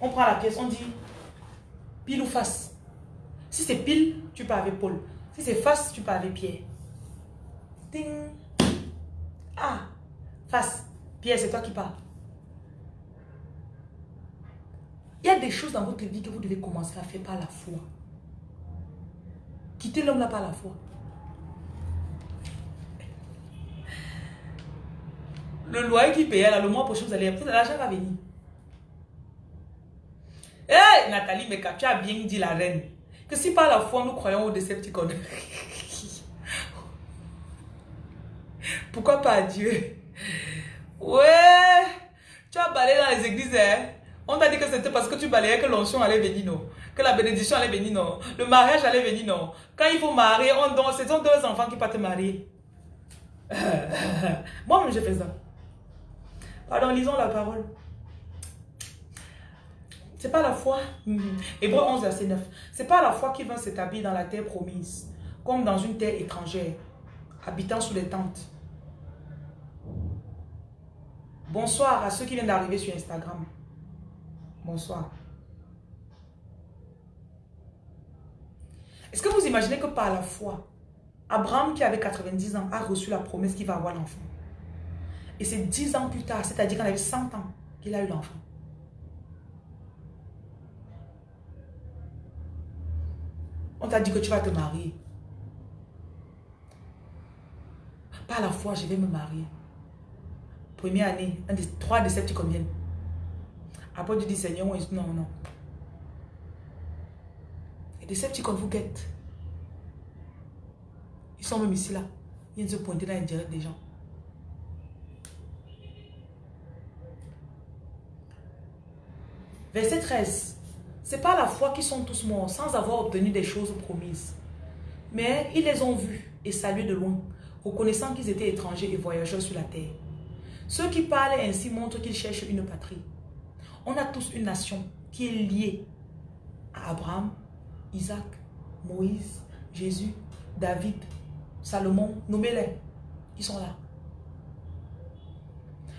S1: On prend la pièce, on dit pile ou face. Si c'est pile, tu pars avec Paul. Si c'est face, tu pars avec Pierre. Ding. Ah, face. Pierre, c'est toi qui parles. Il y a des choses dans votre vie que vous devez commencer à faire par la foi. Quittez l'homme là par la foi. Le loyer qui payait là, le mois prochain, vous allez, l'argent va venir. Hé, Nathalie mais tu as bien dit la reine. Que si par la foi nous croyons aux décepticons. Pourquoi pas à Dieu? Ouais, tu as balayé dans les églises, hein? On t'a dit que c'était parce que tu balayais que l'onction allait venir, non? Que la bénédiction allait venir, non? Le mariage allait venir, non? Quand il faut marier, on donne, ce sont deux enfants qui partent marier. Moi-même, j'ai fait ça. Pardon, lisons la parole. C'est pas la foi. Hébreu 11, verset 9. C'est pas la foi qui va s'établir dans la terre promise, comme dans une terre étrangère, habitant sous les tentes. Bonsoir à ceux qui viennent d'arriver sur Instagram. Bonsoir. Est-ce que vous imaginez que par la foi, Abraham qui avait 90 ans a reçu la promesse qu'il va avoir l'enfant? Et c'est 10 ans plus tard, c'est-à-dire qu'il avait 100 ans, qu'il a eu l'enfant. On t'a dit que tu vas te marier. Par la foi, je vais me marier. Première année, un des trois déceptions combien après, tu dis, Seigneur, non, non. Et des qu'on vous guettent. Ils sont même ici là. Ils viennent se pointer dans direct des gens. Verset 13. C'est pas la foi qu'ils sont tous morts sans avoir obtenu des choses promises. Mais ils les ont vus et salués de loin, reconnaissant qu'ils étaient étrangers et voyageurs sur la terre. Ceux qui parlent ainsi montrent qu'ils cherchent une patrie. On a tous une nation qui est liée à Abraham, Isaac, Moïse, Jésus, David, Salomon, nommez-les. Ils sont là.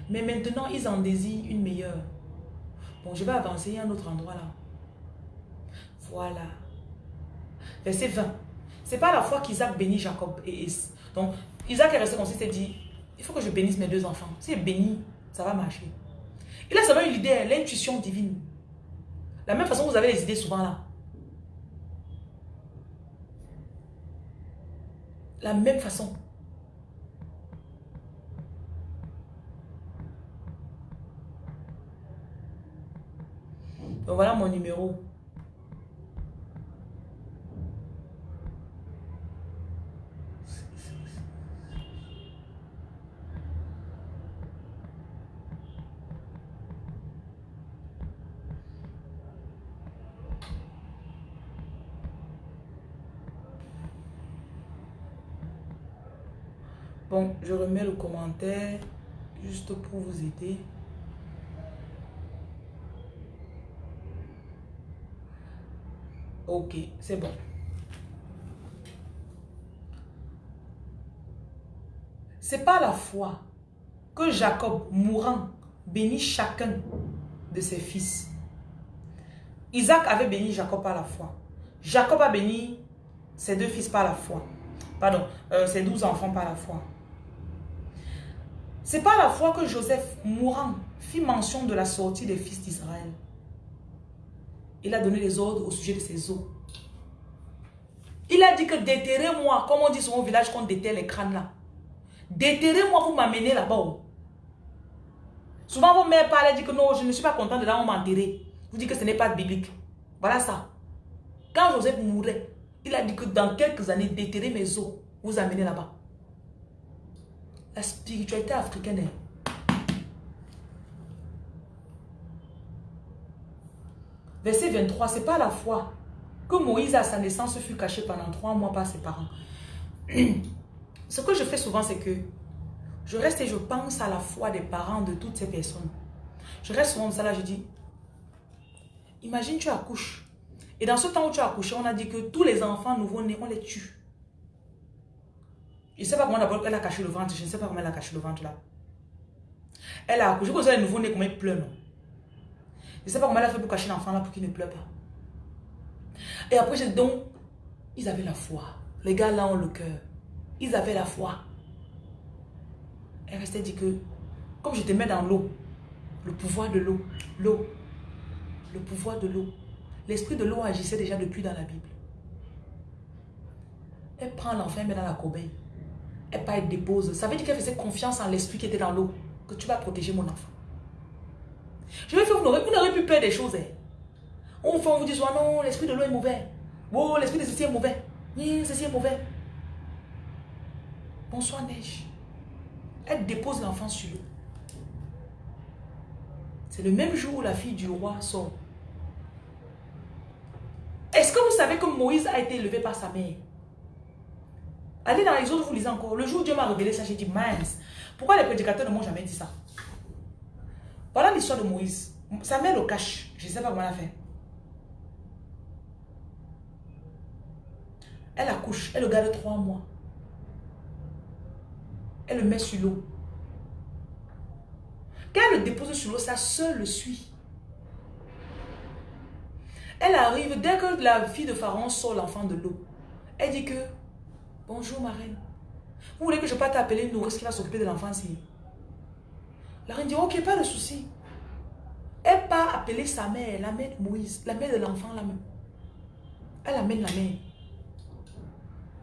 S1: Mais maintenant, ils en désirent une meilleure. Bon, je vais avancer à un autre endroit là. Voilà. Verset 20. C'est pas la fois qu'Isaac bénit Jacob et Donc, Isaac est resté comme s'il s'est dit, il faut que je bénisse mes deux enfants. Si béni, ça va marcher. Il a seulement une idée, l'intuition divine. La même façon, vous avez les idées souvent là. La même façon. Donc voilà mon numéro. Je remets le commentaire juste pour vous aider. Ok, c'est bon. C'est pas la foi que Jacob, mourant, bénit chacun de ses fils. Isaac avait béni Jacob par la foi. Jacob a béni ses deux fils par la foi. Pardon, euh, ses douze enfants par la foi. C'est pas la foi que Joseph, mourant, fit mention de la sortie des fils d'Israël. Il a donné les ordres au sujet de ses os. Il a dit que déterrez-moi, comme on dit sur mon village qu'on déterre les crânes là. Déterrez-moi, vous m'amenez là-bas. Souvent, vos mères parlent et disent que non, je ne suis pas content de là où m'enterrer. Vous dites que ce n'est pas biblique. Voilà ça. Quand Joseph mourait, il a dit que dans quelques années, déterrez mes os, vous amenez là-bas. La spiritualité africaine est. Verset 23, c'est pas la foi que Moïse à sa naissance fut caché pendant trois mois par ses parents. Ce que je fais souvent, c'est que je reste et je pense à la foi des parents de toutes ces personnes. Je reste souvent ça là, je dis, imagine tu accouches. Et dans ce temps où tu as accouché, on a dit que tous les enfants nouveau-nés, on les tue. Je ne sais pas comment d'abord elle a caché le ventre. Je ne sais pas comment elle a caché le ventre là. Elle a accouché. Vous avez nouveau-né, comment il pleure, non? Je ne sais pas comment elle a fait pour cacher l'enfant là pour qu'il ne pleure pas. Et après, j'ai donc, ils avaient la foi. Les gars là ont le cœur. Ils avaient la foi. Elle restait dit que, comme je te mets dans l'eau, le pouvoir de l'eau, l'eau, le pouvoir de l'eau, l'esprit de l'eau agissait déjà depuis dans la Bible. Elle prend l'enfant et met dans la corbeille elle pas être dépose. Ça veut dire qu'elle faisait confiance en l'esprit qui était dans l'eau. Que tu vas protéger mon enfant. Je vais faire, vous n'aurez plus peur des choses. Hein. On, vous dit, oh non, l'esprit de l'eau est mauvais. Oh, l'esprit de ceci est mauvais. Ceci est mauvais. Bonsoir, neige. Elle dépose l'enfant sur l'eau. C'est le même jour où la fille du roi sort. Est-ce que vous savez que Moïse a été élevé par sa mère? Allez dans les autres, vous lisez encore. Le jour où Dieu m'a révélé ça, j'ai dit, mince, pourquoi les prédicateurs ne m'ont jamais dit ça? Voilà l'histoire de Moïse. Sa mère le cache. Je ne sais pas comment elle a fait. Elle accouche, elle le garde trois mois. Elle le met sur l'eau. Quand elle le dépose sur l'eau, sa soeur le suit. Elle arrive, dès que la fille de Pharaon sort l'enfant de l'eau, elle dit que Bonjour ma reine. Vous voulez que je parte t'appeler une nourrice qui va s'occuper de l'enfant ici? La reine dit, ok, pas de souci. Elle part appeler sa mère, la mère de Moïse, la mère de l'enfant là même. Elle amène la mère.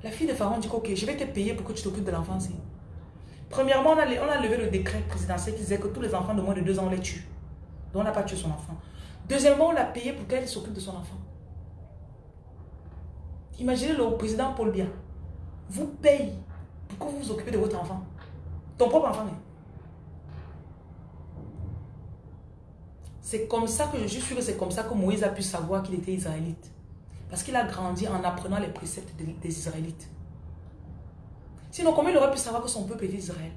S1: La fille de Pharaon dit, ok, je vais te payer pour que tu t'occupes de l'enfant ici. Premièrement, on a, on a levé le décret présidentiel qui disait que tous les enfants de moins de deux ans, on les tue. Donc on n'a pas tué son enfant. Deuxièmement, on l'a payé pour qu'elle s'occupe de son enfant. Imaginez le président Paul Biya. Vous paye pour que vous vous occupez de votre enfant. Ton propre enfant. C'est comme ça que je suis sûr que c'est comme ça que Moïse a pu savoir qu'il était israélite. Parce qu'il a grandi en apprenant les préceptes des Israélites. Sinon, comment il aurait pu savoir que son peuple était Israël?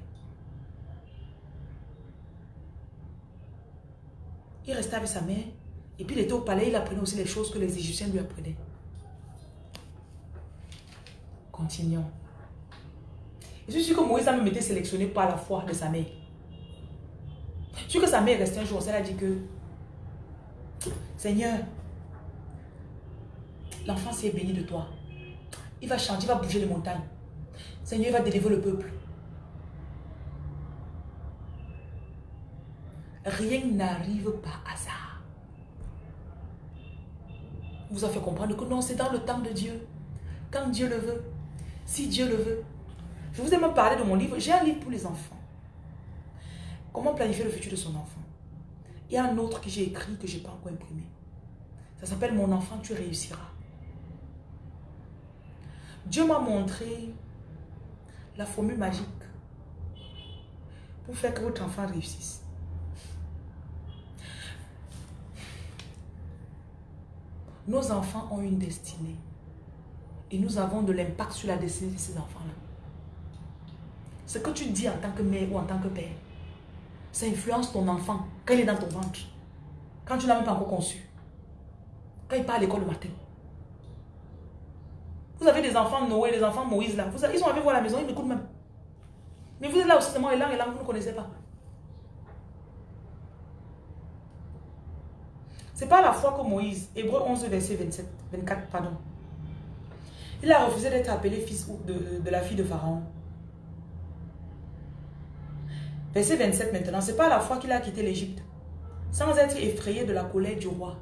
S1: Il restait avec sa mère. Et puis il était au palais, il apprenait aussi les choses que les Égyptiens lui apprenaient. Continuons. Je suis sûr que Moïse a même été sélectionné par la foi de sa mère. Je suis que sa mère est restée un jour, elle a dit que Seigneur, l'enfant s'est béni de toi. Il va chanter, il va bouger les montagnes. Seigneur, il va délivrer le peuple. Rien n'arrive par hasard. Vous a fait comprendre que non, c'est dans le temps de Dieu. Quand Dieu le veut. Si Dieu le veut. Je vous ai même parlé de mon livre. J'ai un livre pour les enfants. Comment planifier le futur de son enfant? Il y a un autre que j'ai écrit que je n'ai pas encore imprimé. Ça s'appelle Mon enfant, tu réussiras. Dieu m'a montré la formule magique pour faire que votre enfant réussisse. Nos enfants ont une destinée. Et nous avons de l'impact sur la destinée de ces enfants-là. Ce que tu dis en tant que mère ou en tant que père, ça influence ton enfant quand il est dans ton ventre. Quand tu n'as même pas encore conçu. Quand il part à l'école le matin. Vous avez des enfants Noé, des enfants Moïse là. Ils sont avec vous à la maison, ils m'écoutent même. Mais vous êtes là aussi seulement et là et là, vous ne connaissez pas. C'est pas la foi que Moïse, Hébreu 11, verset 27, 24, pardon. Il a refusé d'être appelé fils de, la fille de Pharaon. Verset 27 maintenant, c'est pas la foi qu'il a quitté l'Égypte, sans être effrayé de la colère du roi.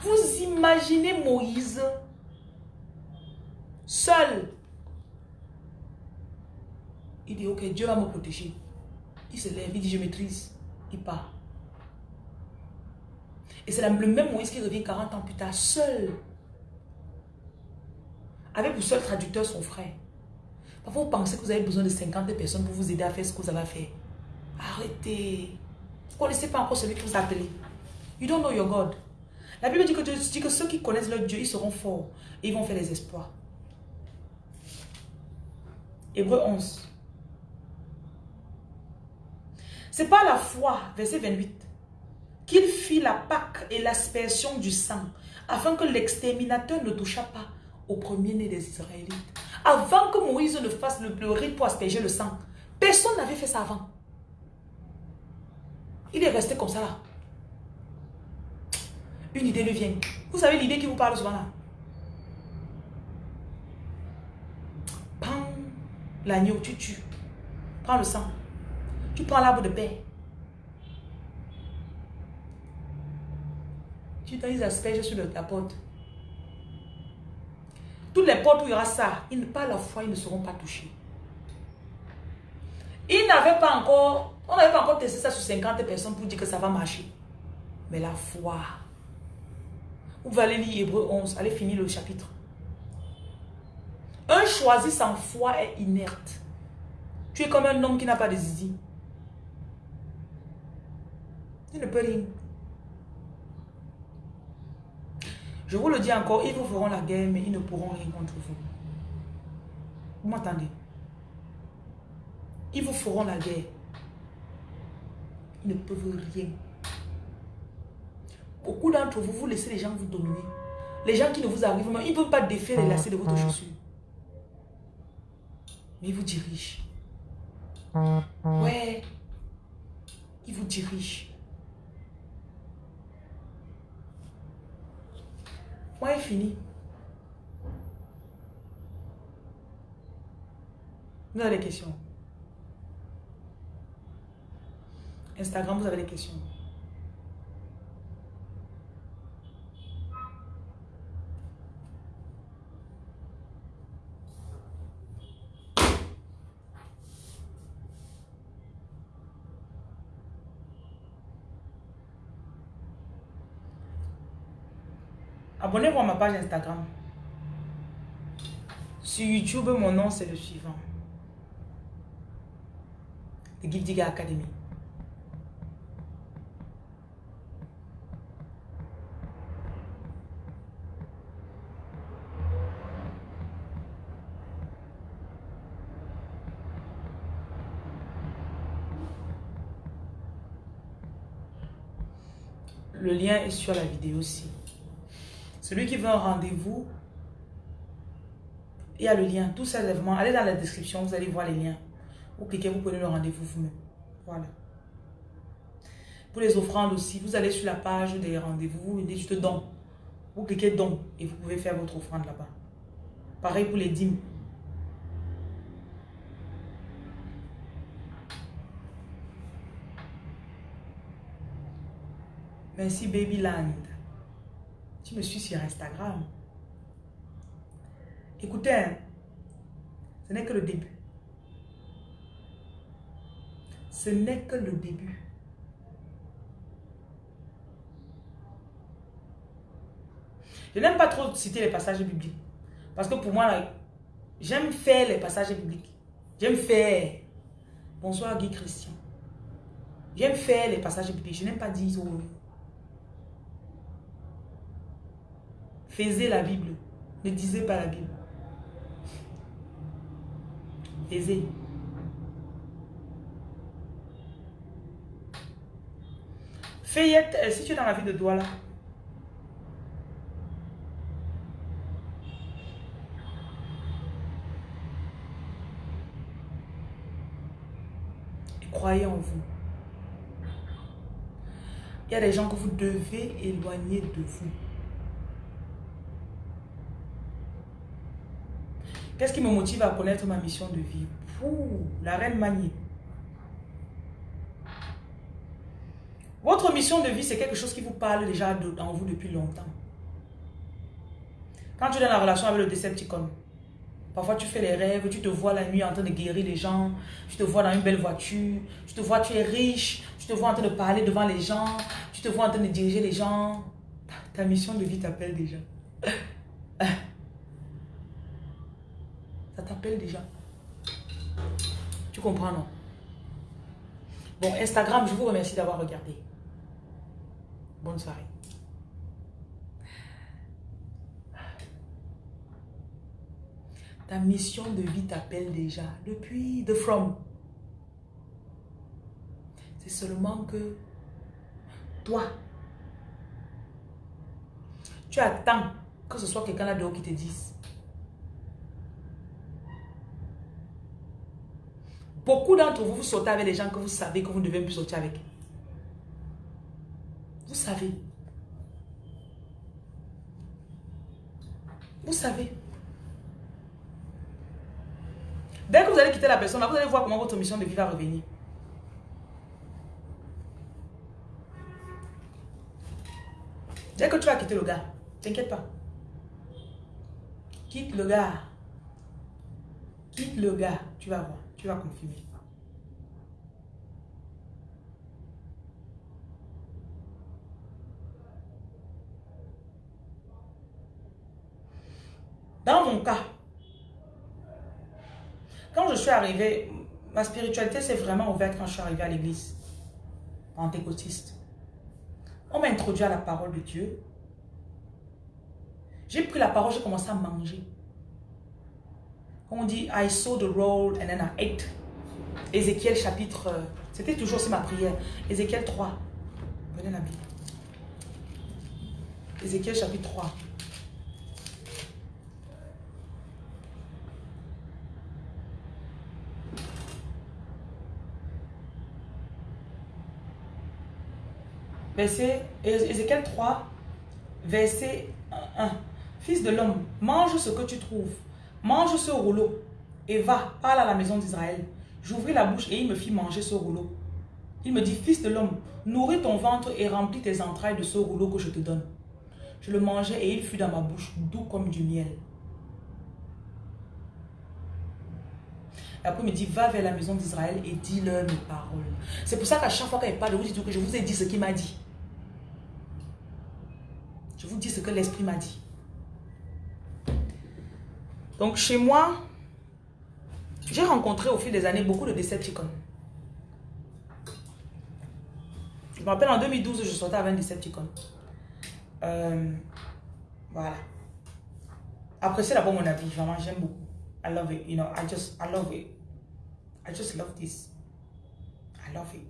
S1: Vous imaginez Moïse seul. Il dit, ok, Dieu va me protéger. Il se lève, il dit, je maîtrise. Il part. Et c'est le même Moïse qui revient 40 ans plus tard, seul. Avec pour seul traducteur son frère. Parfois, vous pensez que vous avez besoin de 50 personnes pour vous aider à faire ce que vous avez à faire. Arrêtez. Vous ne connaissez pas encore celui que vous appelez. You don't know your God. La Bible dit que, ceux qui connaissent leur Dieu, ils seront forts. Et ils vont faire les espoirs. Hébreu 11. C'est pas la foi, verset 28, qu'il fit la Pâque et l'aspersion du sang, afin que l'exterminateur ne touchât pas au premier-né des Israélites. Avant que Moïse ne fasse le, le rite pour asperger le sang, personne n'avait fait ça avant. Il est resté comme ça là. Une idée lui vient. Vous savez l'idée qui vous parle souvent là? l'agneau, tu tues. Prends le sang. Tu prends l'arbre de paix. Tu les asperges sur la porte. Toutes les portes où il y aura ça, ils, pas la foi, ils ne seront pas touchés. Ils n'avaient pas encore, on n'avait pas encore testé ça sur 50 personnes pour dire que ça va marcher. Mais la foi. Vous allez lire Hébreu 11, allez finir le chapitre. Un choisi sans foi est inerte. Tu es comme un homme qui n'a pas de zizi. Il ne peut rien. Je vous le dis encore, ils vous feront la guerre, mais ils ne pourront rien contre vous. Vous m'entendez? Ils vous feront la guerre. Ils ne peuvent rien. Beaucoup d'entre vous, vous laissez les gens vous dominer. Les gens qui ne vous arrivent pas, ils ne peuvent pas défaire les lacets de votre chaussure mais il vous dirige. Ouais, il vous dirige. Moi, il fini. Vous avez des questions? Instagram, vous avez des questions? Abonnez-vous à ma page Instagram. Sur YouTube, mon nom, c'est le suivant. The Gift Digger Academy. Le lien est sur la vidéo aussi. Celui qui veut un rendez-vous, il y a le lien. Tout ça, allez dans la description, vous allez voir les liens. Vous cliquez, vous prenez le rendez-vous vous-même. Voilà. Pour les offrandes aussi, vous allez sur la page des rendez-vous, vous mettez juste don. Vous cliquez don et vous pouvez faire votre offrande là-bas. Pareil pour les dîmes. Merci Babyland. Tu me suis sur Instagram. Écoutez, hein, ce n'est que le début. Ce n'est que le début. Je n'aime pas trop citer les passages bibliques. Parce que pour moi, j'aime faire les passages bibliques. J'aime faire. Bonsoir Guy Christian. J'aime faire les passages bibliques. Je n'aime pas dire oh, Faisez la Bible. Ne disez pas la Bible. Faisez. Fayette, euh, si tu es dans la ville de Douala, croyez en vous. Il y a des gens que vous devez éloigner de vous. Qu'est-ce qui me motive à connaître ma mission de vie? La reine Manie. Votre mission de vie, c'est quelque chose qui vous parle déjà en vous depuis longtemps. Quand tu es dans la relation avec le Decepticon, parfois tu fais les rêves, tu te vois la nuit en train de guérir les gens, tu te vois dans une belle voiture, tu te vois tu es riche, tu te vois en train de parler devant les gens, tu te vois en train de diriger les gens. Ta mission de vie t'appelle déjà. Ça déjà. Tu comprends, non? Bon, Instagram, je vous remercie d'avoir regardé. Bonne soirée. Ta mission de vie t'appelle déjà depuis The From. C'est seulement que toi, tu attends que ce soit quelqu'un là dehors qui te dise Beaucoup d'entre vous, vous sortez avec les gens que vous savez que vous ne devez plus sortir avec. Vous savez. Vous savez. Dès que vous allez quitter la personne, vous allez voir comment votre mission de vie va revenir. Dès que tu vas quitter le gars, t'inquiète pas. Quitte le gars. Quitte le gars, tu vas voir. Tu vas confirmer. Dans mon cas, quand je suis arrivée, ma spiritualité s'est vraiment ouverte quand je suis arrivée à l'église pentecôtiste. On m'a introduit à la parole de Dieu. J'ai pris la parole, j'ai commencé à manger on dit I saw the roll and then I ate. Ézéchiel chapitre, euh, c'était toujours aussi ma prière. Ézéchiel 3. Prenez la. Ézéchiel chapitre 3. Verset, Ézéchiel 3, verset 1. Fils de l'homme, mange ce que tu trouves mange ce rouleau et va, parle à la maison d'Israël. J'ouvris la bouche et il me fit manger ce rouleau. Il me dit, fils de l'homme, nourris ton ventre et remplis tes entrailles de ce rouleau que je te donne. Je le mangeai et il fut dans ma bouche, doux comme du miel. Après, il me dit, va vers la maison d'Israël et dis-leur mes paroles. C'est pour ça qu'à chaque fois qu'il parle, vous dites je vous ai dit ce qu'il m'a dit. Je vous dis ce que l'Esprit m'a dit. Donc chez moi, j'ai rencontré au fil des années beaucoup de Decepticons. Je me rappelle en 2012, je sortais avec un Decepticon. Euh, voilà. C'est d'abord mon avis. Vraiment, j'aime beaucoup. I love it. You know, I just, I love it. I just love this. I love it.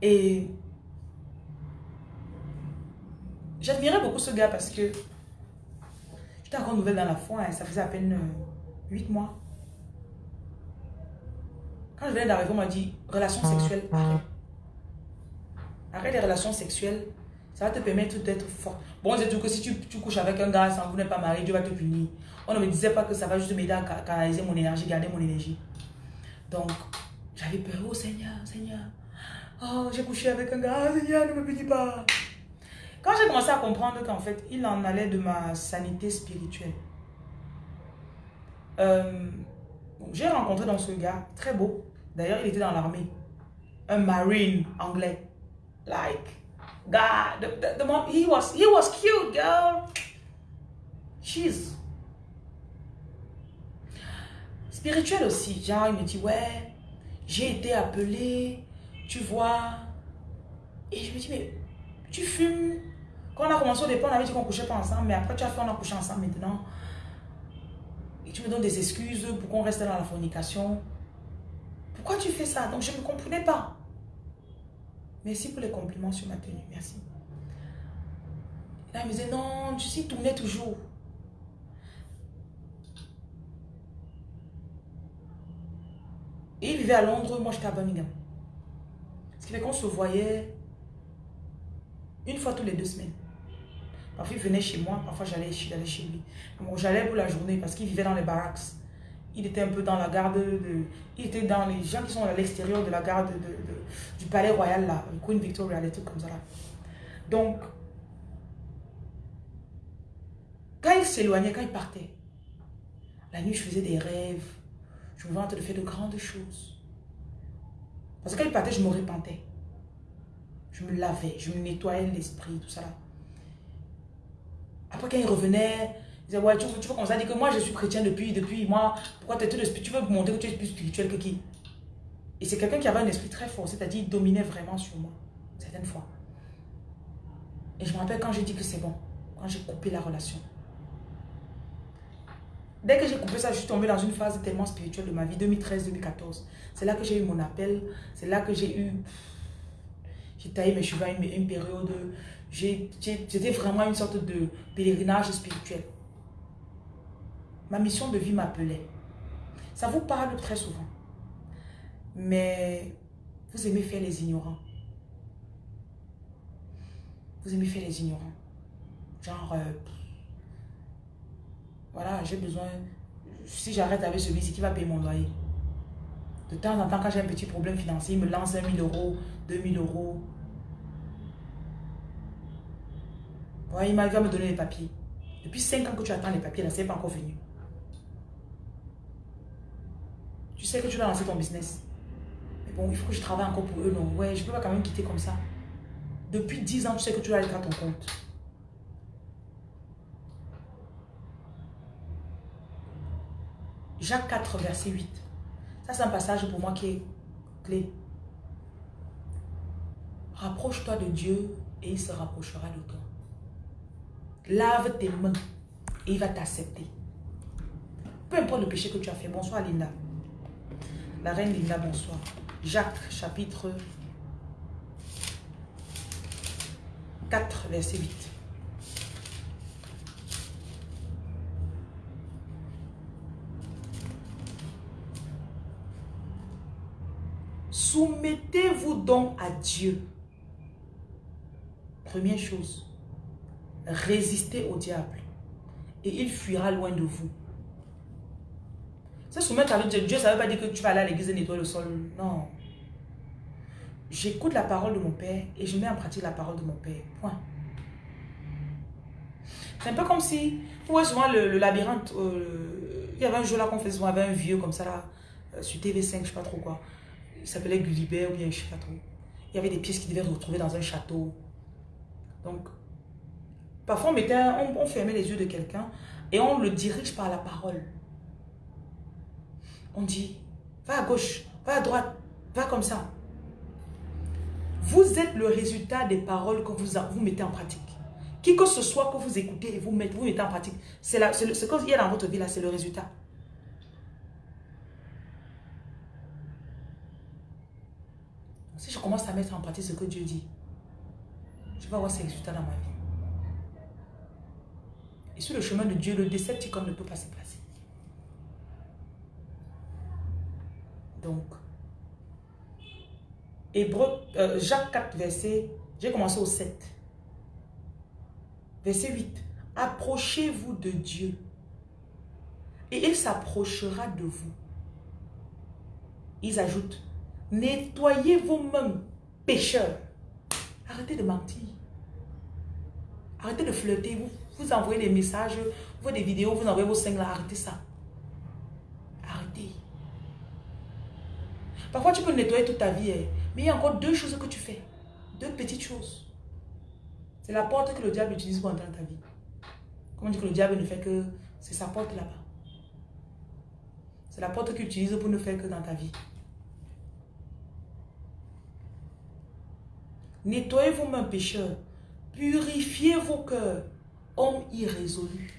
S1: Et j'admirais beaucoup ce gars parce que j'étais encore nouvelle dans la foi et ça faisait à peine 8 euh, mois. Quand je venais d'arriver, on m'a dit relation sexuelle, arrête. Arrête les relations sexuelles, ça va te permettre d'être fort. Bon, c'est tout que si tu, tu, couches avec un gars sans vous n'êtes pas marié, Dieu va te punir. On ne me disait pas que ça va juste m'aider à canaliser mon énergie, garder mon énergie. Donc, j'avais peur, oh Seigneur, Seigneur. Oh, j'ai couché avec un gars, Seigneur, ne me punis pas. Quand j'ai commencé à comprendre qu'en fait, il en allait de ma sanité spirituelle. Euh, j'ai rencontré dans ce gars, très beau. D'ailleurs, il était dans l'armée. Un marine anglais. Like, God, the, the, he was, he was cute, girl. She's. Spirituel aussi. Genre, il me dit, ouais, j'ai été appelé, tu vois. Et je me dis, mais tu fumes. Quand on a commencé au départ, on avait dit qu'on couchait pas ensemble, mais après tu as fait, on a couché ensemble maintenant. Et tu me donnes des excuses pour qu'on reste dans la fornication. Pourquoi tu fais ça? Donc je ne comprenais pas. Merci pour les compliments sur ma tenue. Merci. il me disait, non, tu sais, tournais toujours. Il vivait à Londres, moi j'étais à Birmingham. Ce qui fait qu'on se voyait une fois tous les deux semaines. Parfois, il venait chez moi, parfois j'allais chez lui. J'allais pour la journée parce qu'il vivait dans les barracks. Il était un peu dans la garde de... Il était dans les gens qui sont à l'extérieur de la garde de, du palais royal là, Queen Victoria, des trucs comme ça là. Donc, quand il s'éloignait, quand il partait, la nuit je faisais des rêves. Je me vantais de faire de grandes choses. Parce que quand il partait, je me repentais. Je me lavais, je me nettoyais l'esprit, tout ça là. Après, quand il revenait, il disait, ouais, tu, tu veux qu'on dit que moi, je suis chrétien depuis, depuis, moi, pourquoi tu tu veux montrer que tu es plus spirituel que qui? Et c'est quelqu'un qui avait un esprit très fort, c'est-à-dire, il dominait vraiment sur moi, certaines fois. Et je me rappelle quand j'ai dit que c'est bon, quand j'ai coupé la relation. Dès que j'ai coupé ça, je suis tombée dans une phase tellement spirituelle de ma vie, 2013-2014. C'est là que j'ai eu mon appel, c'est là que j'ai eu... J'ai taillé mes cheveux à une, une période c'était vraiment une sorte de pèlerinage spirituel. Ma mission de vie m'appelait. Ça vous parle très souvent. Mais vous aimez faire les ignorants. Vous aimez faire les ignorants. Genre, euh, voilà, j'ai besoin, si j'arrête avec celui-ci, qui va payer mon loyer? De temps en temps, quand j'ai un petit problème financier, il me lance 1 000 euros, 2 000 euros. Ouais, il m'a me donner les papiers. Depuis 5 ans que tu attends les papiers, là, c'est pas encore venu. Tu sais que tu dois lancer ton business. Mais bon, il faut que je travaille encore pour eux. Non, ouais, je peux pas quand même quitter comme ça. Depuis 10 ans, tu sais que tu dois aller à ton compte. Jacques 4, verset 8. Ça, c'est un passage pour moi qui est clé. Rapproche-toi de Dieu et il se rapprochera de toi. Lave tes mains et il va t'accepter. Peu importe le péché que tu as fait. Bonsoir Linda. La reine Linda, bonsoir. Jacques, chapitre 4, verset 8. Soumettez-vous donc à Dieu. Première chose résistez au diable et il fuira loin de vous. Se soumettre avec Dieu, Dieu, ça ne veut pas dire que tu vas aller à l'église et nettoyer le sol. Non. J'écoute la parole de mon Père et je mets en pratique la parole de mon Père. Point. C'est un peu comme si, vous voyez souvent le, labyrinthe, euh, il y avait un jeu là qu'on faisait souvent, avec un vieux comme ça là, euh, sur TV5, je ne sais pas trop quoi. Il s'appelait Gulliver ou bien je sais pas trop. Il y avait des pièces qui devaient se retrouver dans un château. Donc, parfois on, mettait, on, on fermait les yeux de quelqu'un et on le dirige par la parole. On dit, va à gauche, va à droite, va comme ça. Vous êtes le résultat des paroles que vous, vous mettez en pratique. Qui que ce soit que vous écoutez et vous mettez, vous mettez en pratique, c'est ce qu'il y a dans votre vie là, c'est le résultat. Si je commence à mettre en pratique ce que Dieu dit, je vais avoir ces résultats dans ma vie. Et sur le chemin de Dieu, le décepticon ne peut pas se placer. Donc, Hébreu, euh, Jacques 4, verset, j'ai commencé au 7. Verset 8. Approchez-vous de Dieu et il s'approchera de vous. Ils ajoutent, nettoyez vos mains, pécheurs. Arrêtez de mentir. Arrêtez de flirter. Vous, vous envoyez des messages, vous voyez des vidéos, vous envoyez vos seins là. Arrêtez ça. Arrêtez. Parfois, tu peux nettoyer toute ta vie. Hein. Mais il y a encore deux choses que tu fais. Deux petites choses. C'est la porte que le diable utilise pour entrer dans ta vie. Comment dire que le diable ne fait que... C'est sa porte là-bas. C'est la porte qu'il utilise pour ne faire que dans ta vie. Nettoyez vos mains pécheurs. Purifiez vos cœurs, hommes irrésolus.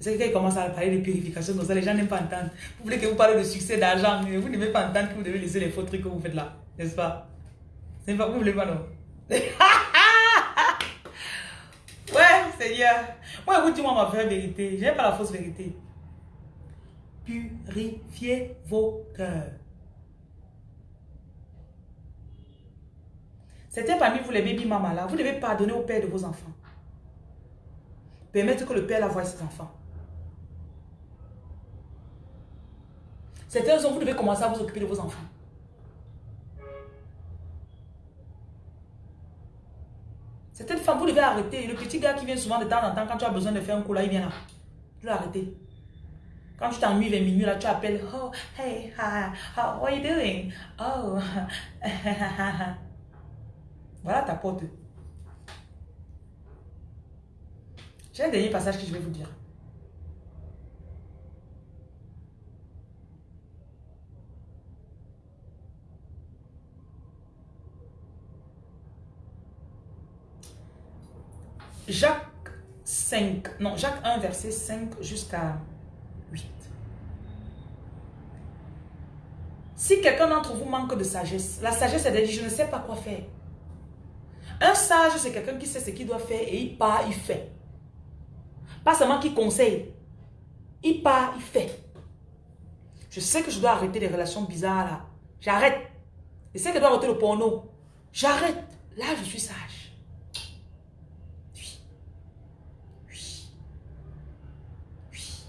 S1: C'est qui commence à parler de purification comme ça, les gens n'aiment pas entendre. Vous voulez que vous parlez de succès, d'argent, mais vous n'aimez pas entendre que vous devez laisser les faux trucs que vous faites là. N'est-ce pas? N'est pas, vous voulez pas, non? ouais, Seigneur. Moi, vous dites moi ma vraie vérité. Je n'aime pas la fausse vérité. Purifiez vos cœurs. C'était parmi vous les baby mamas là. Vous devez pardonner au père de vos enfants. Permettre que le père la voie ses enfants. Certains hommes, vous devez commencer à vous occuper de vos enfants. Certaines femmes, vous devez arrêter. Le petit gars qui vient souvent de temps en temps, quand tu as besoin de faire un coup là, il vient là. Tu dois arrêter. Quand tu t'ennuies vers minuit, là, tu appelles. Oh, hey, hi, how are you doing? Oh, Voilà ta porte. J'ai un dernier passage que je vais vous dire. Jacques 5, non, Jacques 1, verset 5 jusqu'à 8. Si quelqu'un d'entre vous manque de sagesse, la sagesse, de dire, je ne sais pas quoi faire. Un sage, c'est quelqu'un qui sait ce qu'il doit faire et il part, il fait. Pas seulement qui conseille. Il part, il fait. Je sais que je dois arrêter les relations bizarres là. J'arrête. Je sais que je dois arrêter le porno. J'arrête. Là, je suis sage. Oui. Oui. Oui.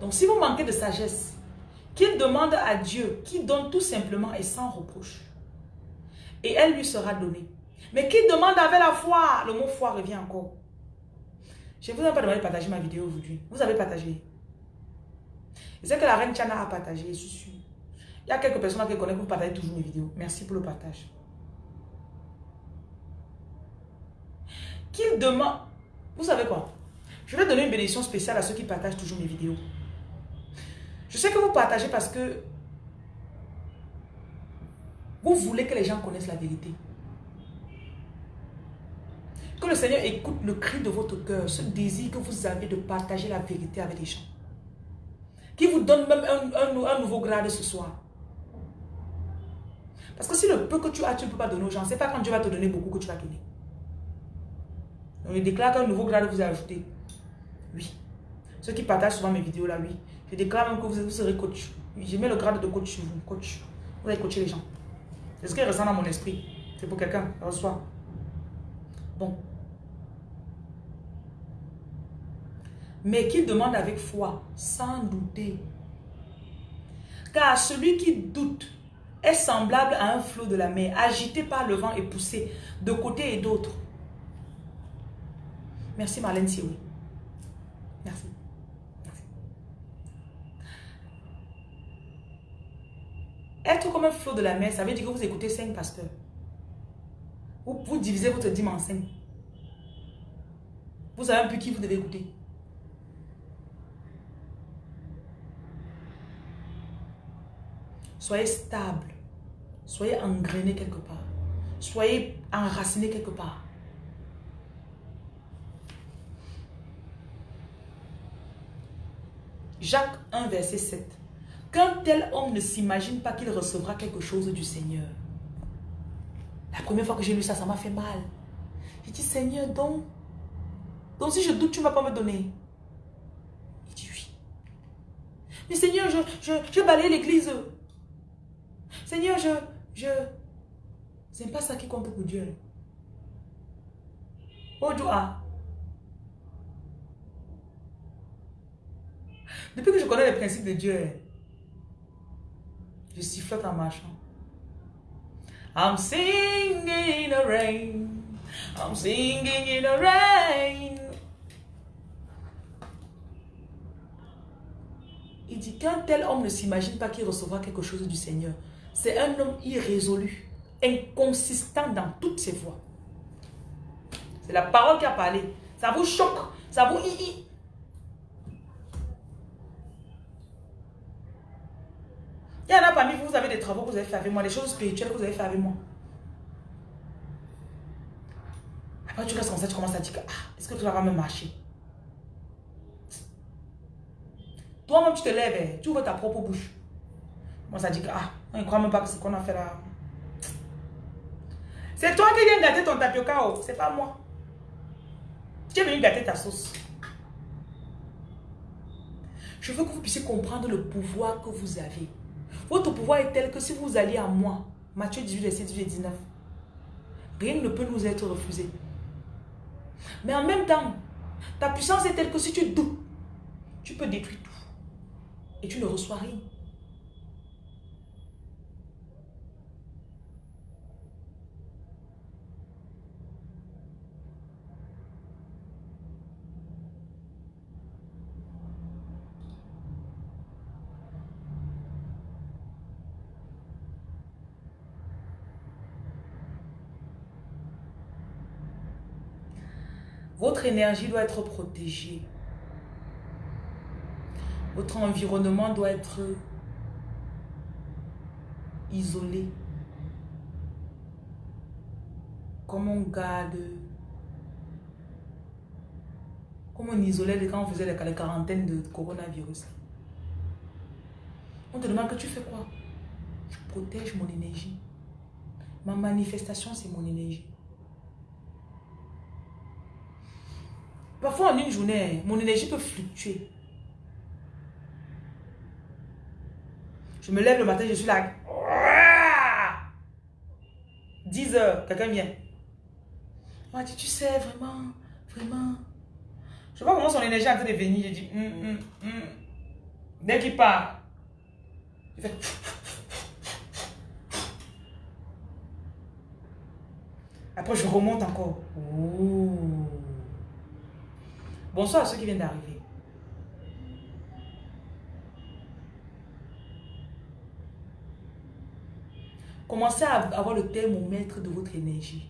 S1: Donc, si vous manquez de sagesse, qu'il demande à Dieu, qui donne tout simplement et sans reproche et elle lui sera donnée. Mais qui demande avec la foi Le mot foi revient encore. Je ne vous ai pas demandé de partager ma vidéo aujourd'hui. Vous avez partagé. Je sais que la reine Chana a partagé, je suis sûre. Il y a quelques personnes qui connaissent que vous partagez toujours mes vidéos. Merci pour le partage. Qu'il demande... Vous savez quoi? Je vais donner une bénédiction spéciale à ceux qui partagent toujours mes vidéos. Je sais que vous partagez parce que vous voulez que les gens connaissent la vérité. Que le Seigneur écoute le cri de votre cœur, ce désir que vous avez de partager la vérité avec les gens. Qui vous donne même un, nouveau grade ce soir. Parce que si le peu que tu as, tu ne peux pas donner aux gens, c'est pas quand Dieu va te donner beaucoup que tu vas donner. Il déclare qu'un nouveau grade vous a ajouté. Oui. Ceux qui partagent souvent mes vidéos là, oui. Je déclare même que vous, serez coach. Je mets le grade de coach sur vous. Coach. Vous allez coacher les gens. C'est ce qui ressent dans mon esprit. C'est pour quelqu'un. Reçois. Bon. Mais qu'il demande avec foi, sans douter. Car celui qui doute est semblable à un flot de la mer, agité par le vent et poussé de côté et d'autre. Merci Marlène Sioui. Merci. Être comme un flot de la mer, ça veut dire que vous écoutez cinq pasteurs. Vous, vous divisez votre dîme en cinq. Vous savez un peu qui vous devez écouter. Soyez stable. Soyez engrainé quelque part. Soyez enraciné quelque part. Jacques 1, verset 7. Qu'un tel homme ne s'imagine pas qu'il recevra quelque chose du Seigneur. La première fois que j'ai lu ça, ça m'a fait mal. J'ai dit, Seigneur, donc, donc si je doute, tu ne vas pas me donner. Il dit oui. Mais Seigneur, je, je, je balaye l'église. Seigneur, je, je... C'est pas ça qui compte pour Dieu. Oh, Dieu, Depuis que je connais les principes de Dieu, je sifflote en marchant. I'm singing in the rain. I'm singing in the rain. Il dit qu'un tel homme ne s'imagine pas qu'il recevra quelque chose du Seigneur. C'est un homme irrésolu, inconsistant dans toutes ses voies. C'est la parole qui a parlé. Ça vous choque, ça vous... Il y en a parmi vous, vous avez des travaux que vous avez fait avec moi, des choses spirituelles que vous avez fait avec moi. Après, tu restes comme ça, tu commences à dire ah, est-ce que tu vas même marcher? Toi-même, tu te lèves, eh, tu ouvres ta propre bouche. Moi, ça dit que, ah, on ne croit même pas que ce qu'on a fait là. C'est toi qui viens gâter ton tapioca, oh. c'est pas moi. Tu es venu gâter ta sauce. Je veux que vous puissiez comprendre le pouvoir que vous avez. Votre pouvoir est tel que si vous alliez à moi, Matthieu 18, verset 18 et 19, rien ne peut nous être refusé. Mais en même temps, ta puissance est telle que si tu doutes, tu peux détruire tout. Et tu ne reçois rien. Votre énergie doit être protégée. Votre environnement doit être isolé. Comme on garde... Comme on isolait quand on faisait les quarantaines de coronavirus. On te demande que tu fais quoi? Je protège mon énergie. Ma manifestation, c'est mon énergie. Parfois, en une journée, mon énergie peut fluctuer. Je me lève le matin, je suis là. 10 heures, quelqu'un vient. Moi, tu sais, vraiment, vraiment. Je vois comment son énergie est en train de venir. Je dis, hum, hum, hum. dès qu'il part, je fais. Après, je remonte encore. Oh. Bonsoir à ceux qui viennent d'arriver. Commencez à avoir le thermomètre de votre énergie.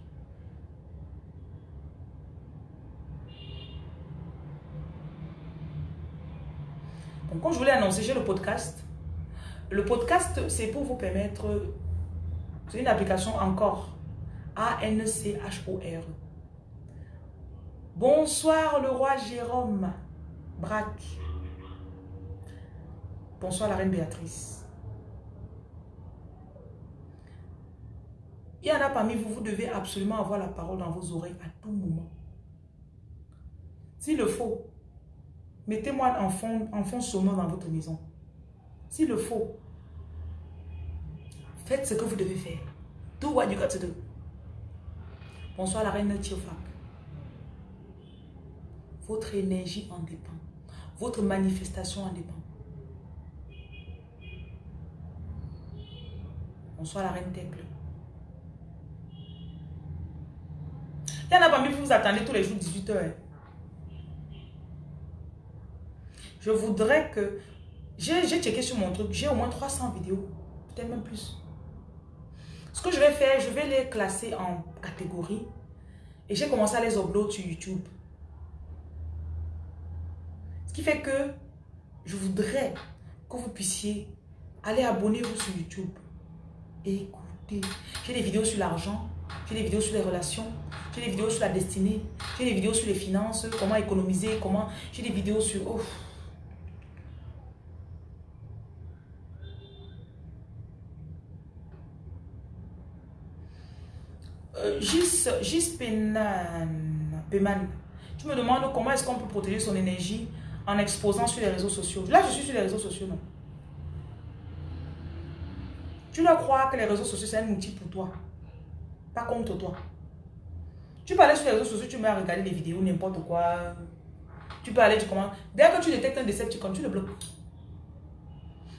S1: Donc, comme je voulais annoncer, j'ai le podcast. Le podcast, c'est pour vous permettre... C'est une application encore. A-N-C-H-O-R. Bonsoir le roi Jérôme Braque. Bonsoir la reine Béatrice. Il y en a parmi vous, vous devez absolument avoir la parole dans vos oreilles à tout moment. S'il le faut, mettez-moi en fond, en dans votre maison. S'il le faut, faites ce que vous devez faire. Do what you got to do. Bonsoir la reine Tiofa. Votre énergie en dépend. Votre manifestation en dépend. Bonsoir la reine Temple. Il y en a parmi vous, vous attendez tous les jours 18 heures. Je voudrais que... J'ai checké sur mon truc, j'ai au moins 300 vidéos, peut-être même plus. Ce que je vais faire, je vais les classer en catégories. Et j'ai commencé à les upload sur YouTube. Ce qui fait que je voudrais que vous puissiez aller abonner-vous sur YouTube et écouter. J'ai des vidéos sur l'argent, j'ai des vidéos sur les relations, j'ai des vidéos sur la destinée, j'ai des vidéos sur les finances, comment économiser, comment... J'ai des vidéos sur... Oh. Euh, Gis, Gis Peman, tu me demandes comment est-ce qu'on peut protéger son énergie en exposant sur les réseaux sociaux. Là, je suis sur les réseaux sociaux, non. Tu dois croire que les réseaux sociaux, c'est un outil pour toi. Pas contre toi. Tu peux aller sur les réseaux sociaux, tu mets à regarder des vidéos, n'importe quoi. Tu peux aller, tu commences. Dès que tu détectes un décepticon, tu le bloques.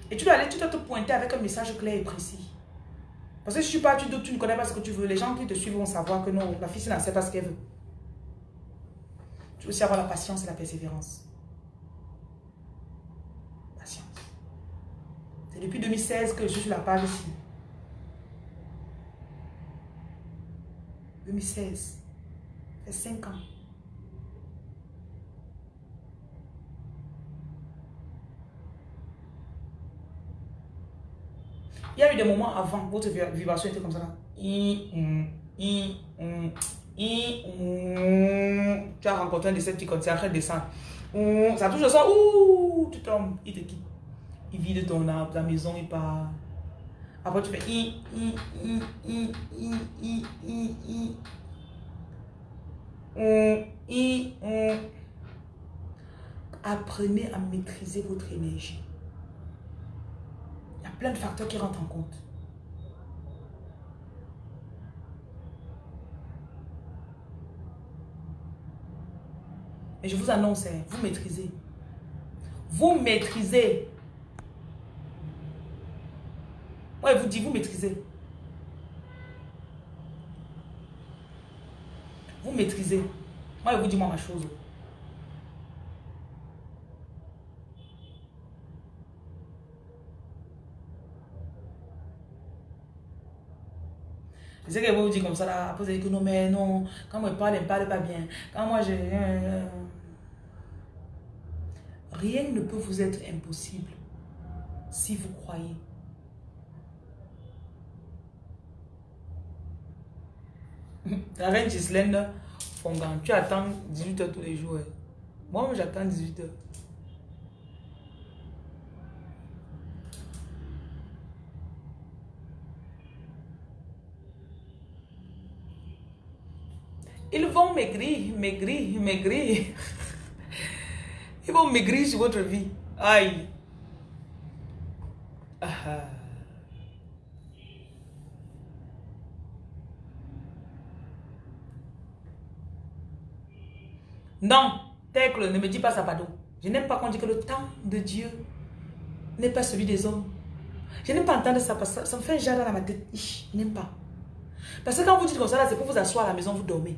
S1: Et tu dois aller, tu dois te pointer avec un message clair et précis. Parce que si tu pars, tu tu ne connais pas ce que tu veux. Les gens qui te suivent vont savoir que non, la fille, ne sait pas ce qu'elle veut. Tu veux aussi avoir la patience et la persévérance. Patience. C'est depuis 2016 que je suis sur la page ici. 2016. Ça fait 5 ans. Il y a eu des moments avant, votre vibration était comme ça. Tu as rencontré un décepticon, c'est après de descendre. Ça touche le sang, ouh, tu tombes, il te quitte. Il vide ton arbre, ta maison, il part. Après, tu fais i, i, i. Apprenez à maîtriser votre énergie plein de facteurs qui rentrent en compte. Et je vous annonce, hein, vous maîtrisez. Vous maîtrisez. Moi, je vous dis, vous maîtrisez. Vous maîtrisez. Moi, je vous dis moi ma chose. Je sais qu'elle va vous dire comme ça là. Après, vous allez que non, mais non. Quand moi je parle, elle ne parle pas bien. Quand moi je. Rien ne peut vous être impossible si vous croyez. La reine Gislaine Fongan, tu attends 18h tous les jours. Hein. Moi, j'attends 18h. Ils vont maigrir, maigrir, maigrir. Ils vont maigrir sur votre vie. Aïe. Ah, Non, Tecle, ne me dis pas ça, pardon. Je n'aime pas qu'on dise que le temps de Dieu n'est pas celui des hommes. Je n'aime pas entendre ça parce que ça me fait un jardin dans ma tête. Je n'aime pas. Parce que quand vous dites comme ça, c'est pour vous asseoir à la maison, vous dormez.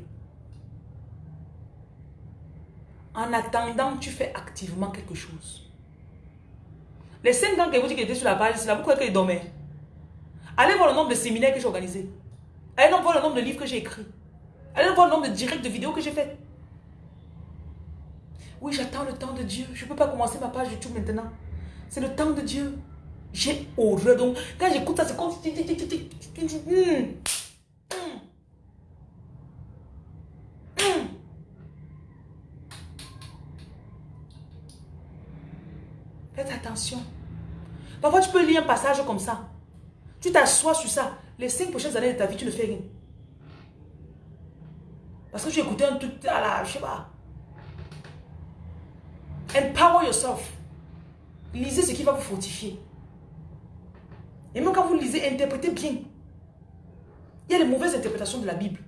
S1: En attendant, tu fais activement quelque chose. Les 5 ans que vous dites qu'il était sur la page, c'est là, vous croyez qu'il dormait. Allez voir le nombre de séminaires que j'ai organisés. Allez voir le nombre de livres que j'ai écrits. Allez voir le nombre de directs de vidéos que j'ai fait. Oui, j'attends le temps de Dieu. Je ne peux pas commencer ma page YouTube maintenant. C'est le temps de Dieu. J'ai horreur. Donc, quand j'écoute ça, c'est comme... Faites attention. Parfois, tu peux lire un passage comme ça. Tu t'assois sur ça. Les cinq prochaines années de ta vie, tu ne fais rien. Parce que tu écouté un truc à la, je sais pas. Empower yourself. Lisez ce qui va vous fortifier. Et même quand vous lisez, interprétez bien. Il y a les mauvaises interprétations de la Bible.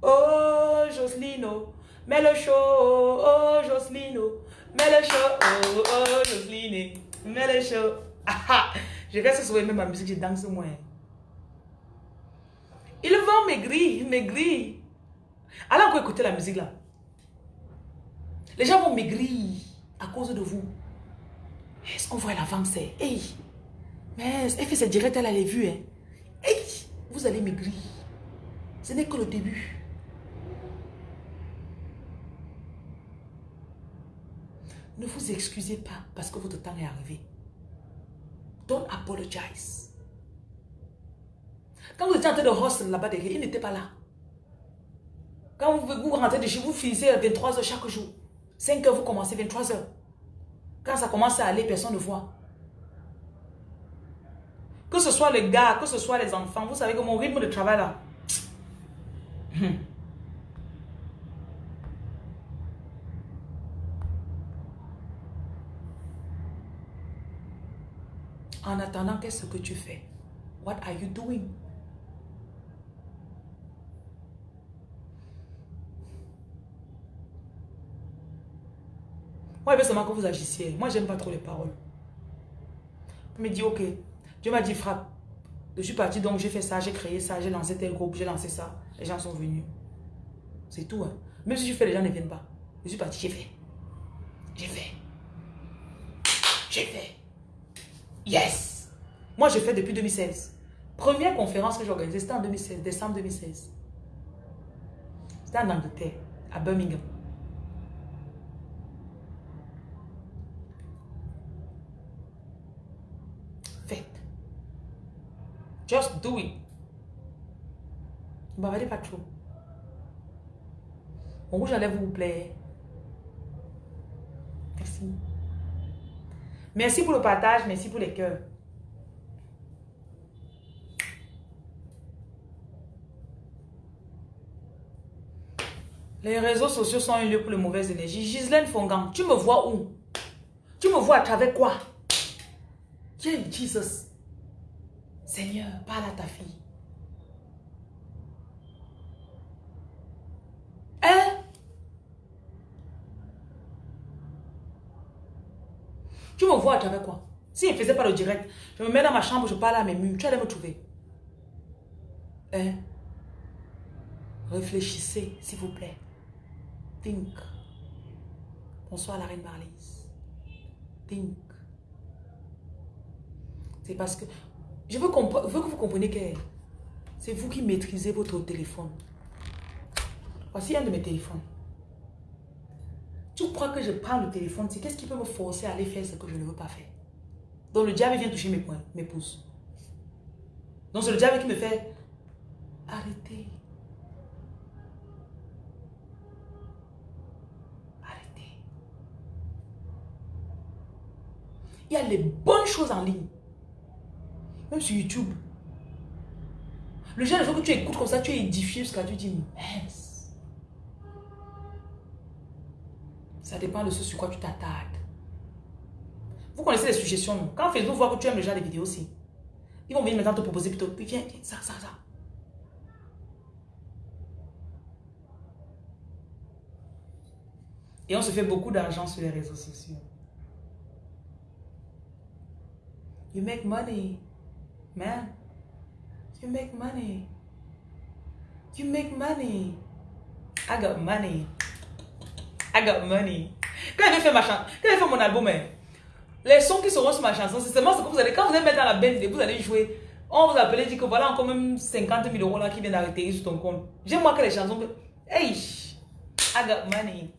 S1: Oh, Jocelino, mets le show, oh, Jocelino, mets le show, oh, oh, Joceline, mets le show. Ah, je reste souvent même ma musique, je danse moins. Ils vont maigrir, maigrir. Allez encore écouter la musique là. Les gens vont maigrir à cause de vous. on voit la femme, c'est... Hey, mais elle fait ses directs, elle a les. Hein. Hey, vous allez maigrir. Ce n'est que le début. Ne vous excusez pas parce que votre temps est arrivé. Don't apologize. Quand vous étiez en train de hustle là-bas derrière, il n'était pas là. Quand vous, vous rentrez de chez vous, finissez à 23h chaque jour. 5h, vous commencez 23h. Quand ça commence à aller, personne ne voit. Que ce soit les gars, que ce soit les enfants, vous savez que mon rythme de travail là. En attendant, qu'est-ce que tu fais? What are you doing? Moi, il veut seulement que vous agissiez. Moi, j'aime pas trop les paroles. Il me dit, ok, Dieu m'a dit, frappe. Je suis parti, donc j'ai fait ça, j'ai créé ça, j'ai lancé tel groupe, j'ai lancé ça. Les gens sont venus. C'est tout. Hein. Même si je fais, les gens ne viennent pas. Je suis parti, j'ai fait. J'ai fait. J'ai fait. Yes. Moi, j'ai fait depuis 2016. Première conférence que j'ai organisée, c'était en 2016, décembre 2016. C'était en Angleterre, à Birmingham. Just do it. Bavardez pas trop. Mon rouge à lèvres vous plaît. Merci. Merci pour le partage, merci pour les cœurs. Les réseaux sociaux sont un lieu pour les mauvaises énergies. Gislaine Fongan, tu me vois où? Tu me vois à travers quoi? Qui Jesus? Seigneur, parle à ta fille. Hein? Tu me vois à travers quoi? S'il ne faisait pas le direct, je me mets dans ma chambre, je parle à mes murs, tu allais me trouver. Hein? Réfléchissez, s'il vous plaît. Think. Bonsoir la reine Marlise. Think. C'est parce que je veux, que vous compreniez que c'est vous qui maîtrisez votre téléphone. Voici un de mes téléphones. Tu crois que je prends le téléphone, c'est qu'est-ce qui peut me forcer à aller faire ce que je ne veux pas faire? Donc le diable vient toucher mes poings, mes pouces. Donc c'est le diable qui me fait arrêter. Arrêtez. Il y a les bonnes choses en ligne. Même sur YouTube. Le genre de choses que tu écoutes comme ça, tu es édifié jusqu'à tu dis, mince. Ça dépend de ce sur quoi tu t'attardes. Vous connaissez les suggestions. Quand Facebook voit que tu aimes le genre de vidéos aussi, ils vont venir maintenant te proposer plutôt, viens, viens, ça, ça, ça. Et on se fait beaucoup d'argent sur les réseaux sociaux. You make money. Man, you make money. You make money. I got money. I got money. Quand j'ai fait ma chanson, quand j'ai fait mon album, hein, les sons qui seront sur ma chanson, c'est seulement ce que vous allez, quand vous allez mettre dans la bande, vous allez jouer. On vous appelle et dit que voilà encore même 50 000 euros là qui viennent d'arrêter sur ton compte. J'aime moi que les chansons. Hey, I got money.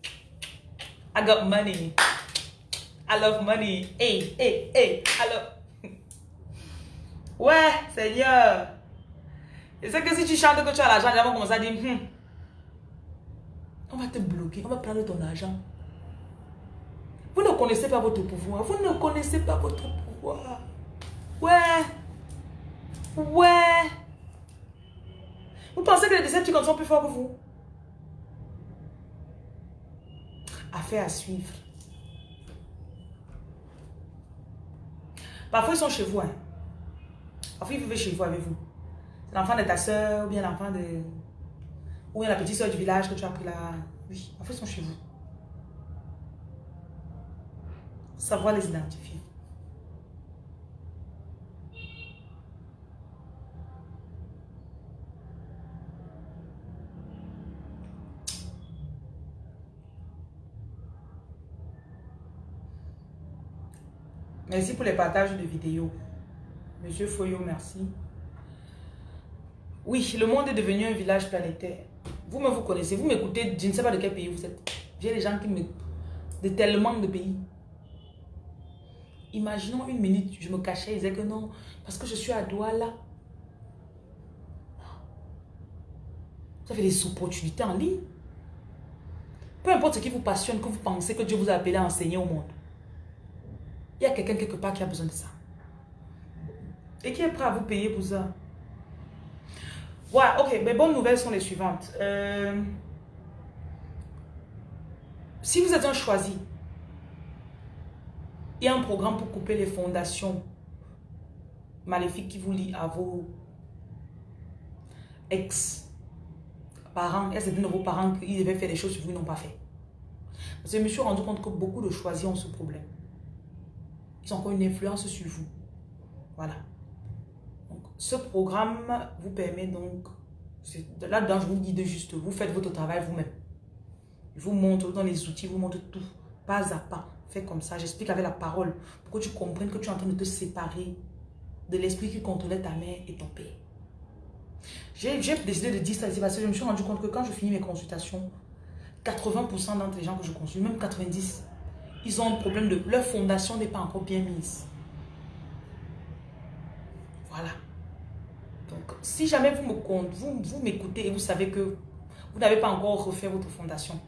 S1: I got money. I love money. Hey, hey, hey. I love. Ouais, Seigneur. Et c'est que si tu chantes que tu as l'argent, les gens vont commencer à dire, hmm, on va te bloquer, on va prendre ton argent. Vous ne connaissez pas votre pouvoir. Vous ne connaissez pas votre pouvoir. Ouais. Ouais. Vous pensez que les Decepticons sont plus forts que vous? Affaire à suivre. Parfois, ils sont chez vous. Hein. Enfin, il vivait chez vous avec vous. L'enfant de ta soeur, ou bien l'enfant de... Ou bien la petite soeur du village que tu as pris là? Oui, en fait, ils sont chez vous. Savoir les identifier. Merci pour les partages de vidéos. Monsieur Foyo, merci. Oui, le monde est devenu un village planétaire. Vous-même, vous connaissez. Vous m'écoutez, je ne sais pas de quel pays vous êtes. J'ai des gens qui me... de tellement de pays. Imaginons une minute, je me cachais, ils disaient que non, parce que je suis à Douala. Vous avez des opportunités en ligne. Peu importe ce qui vous passionne, que vous pensez que Dieu vous a appelé à enseigner au monde. Il y a quelqu'un quelque part qui a besoin de ça. Et qui est prêt à vous payer pour ça? Voilà, ok. Mes bonnes nouvelles sont les suivantes. Euh, si vous êtes un choisi, il y a un programme pour couper les fondations maléfiques qui vous lient à vos ex-parents. Il y a de vos parents qui devaient faire des choses que vous n'ont pas fait? Parce que je me suis rendu compte que beaucoup de choisis ont ce problème. Ils ont encore une influence sur vous. Voilà. Ce programme vous permet donc, là-dedans je vous dis de juste, vous faites votre travail vous-même. Je vous montre dans les outils, vous montre tout, pas à pas. Fais comme ça, j'explique avec la parole pour que tu comprennes que tu es en train de te séparer de l'esprit qui contrôlait ta mère et ton père. J'ai décidé de dire ça parce que je me suis rendu compte que quand je finis mes consultations, 80% d'entre les gens que je consulte, même 90%, ils ont un problème de leur fondation n'est pas encore bien mise. Voilà. Donc, si jamais vous m'écoutez vous, vous et vous savez que vous n'avez pas encore refait votre fondation,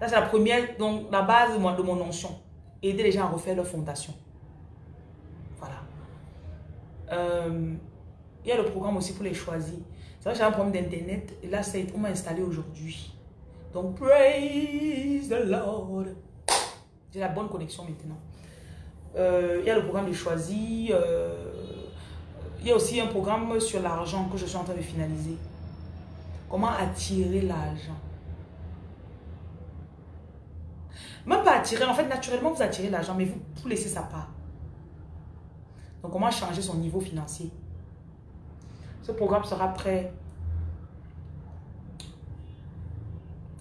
S1: ça c'est la première, donc la base de mon, de mon notion aider les gens à refaire leur fondation. Voilà. Euh, il y a le programme aussi pour les choisir. C'est vrai que j'ai un problème d'internet et là, on m'a installé aujourd'hui. Donc, praise the Lord. J'ai la bonne connexion maintenant. Euh, il y a le programme de choisir. Euh, il y a aussi un programme sur l'argent que je suis en train de finaliser. Comment attirer l'argent? Même pas attirer, en fait, naturellement, vous attirez l'argent, mais vous, vous laissez sa part. Donc, comment changer son niveau financier? Ce programme sera prêt.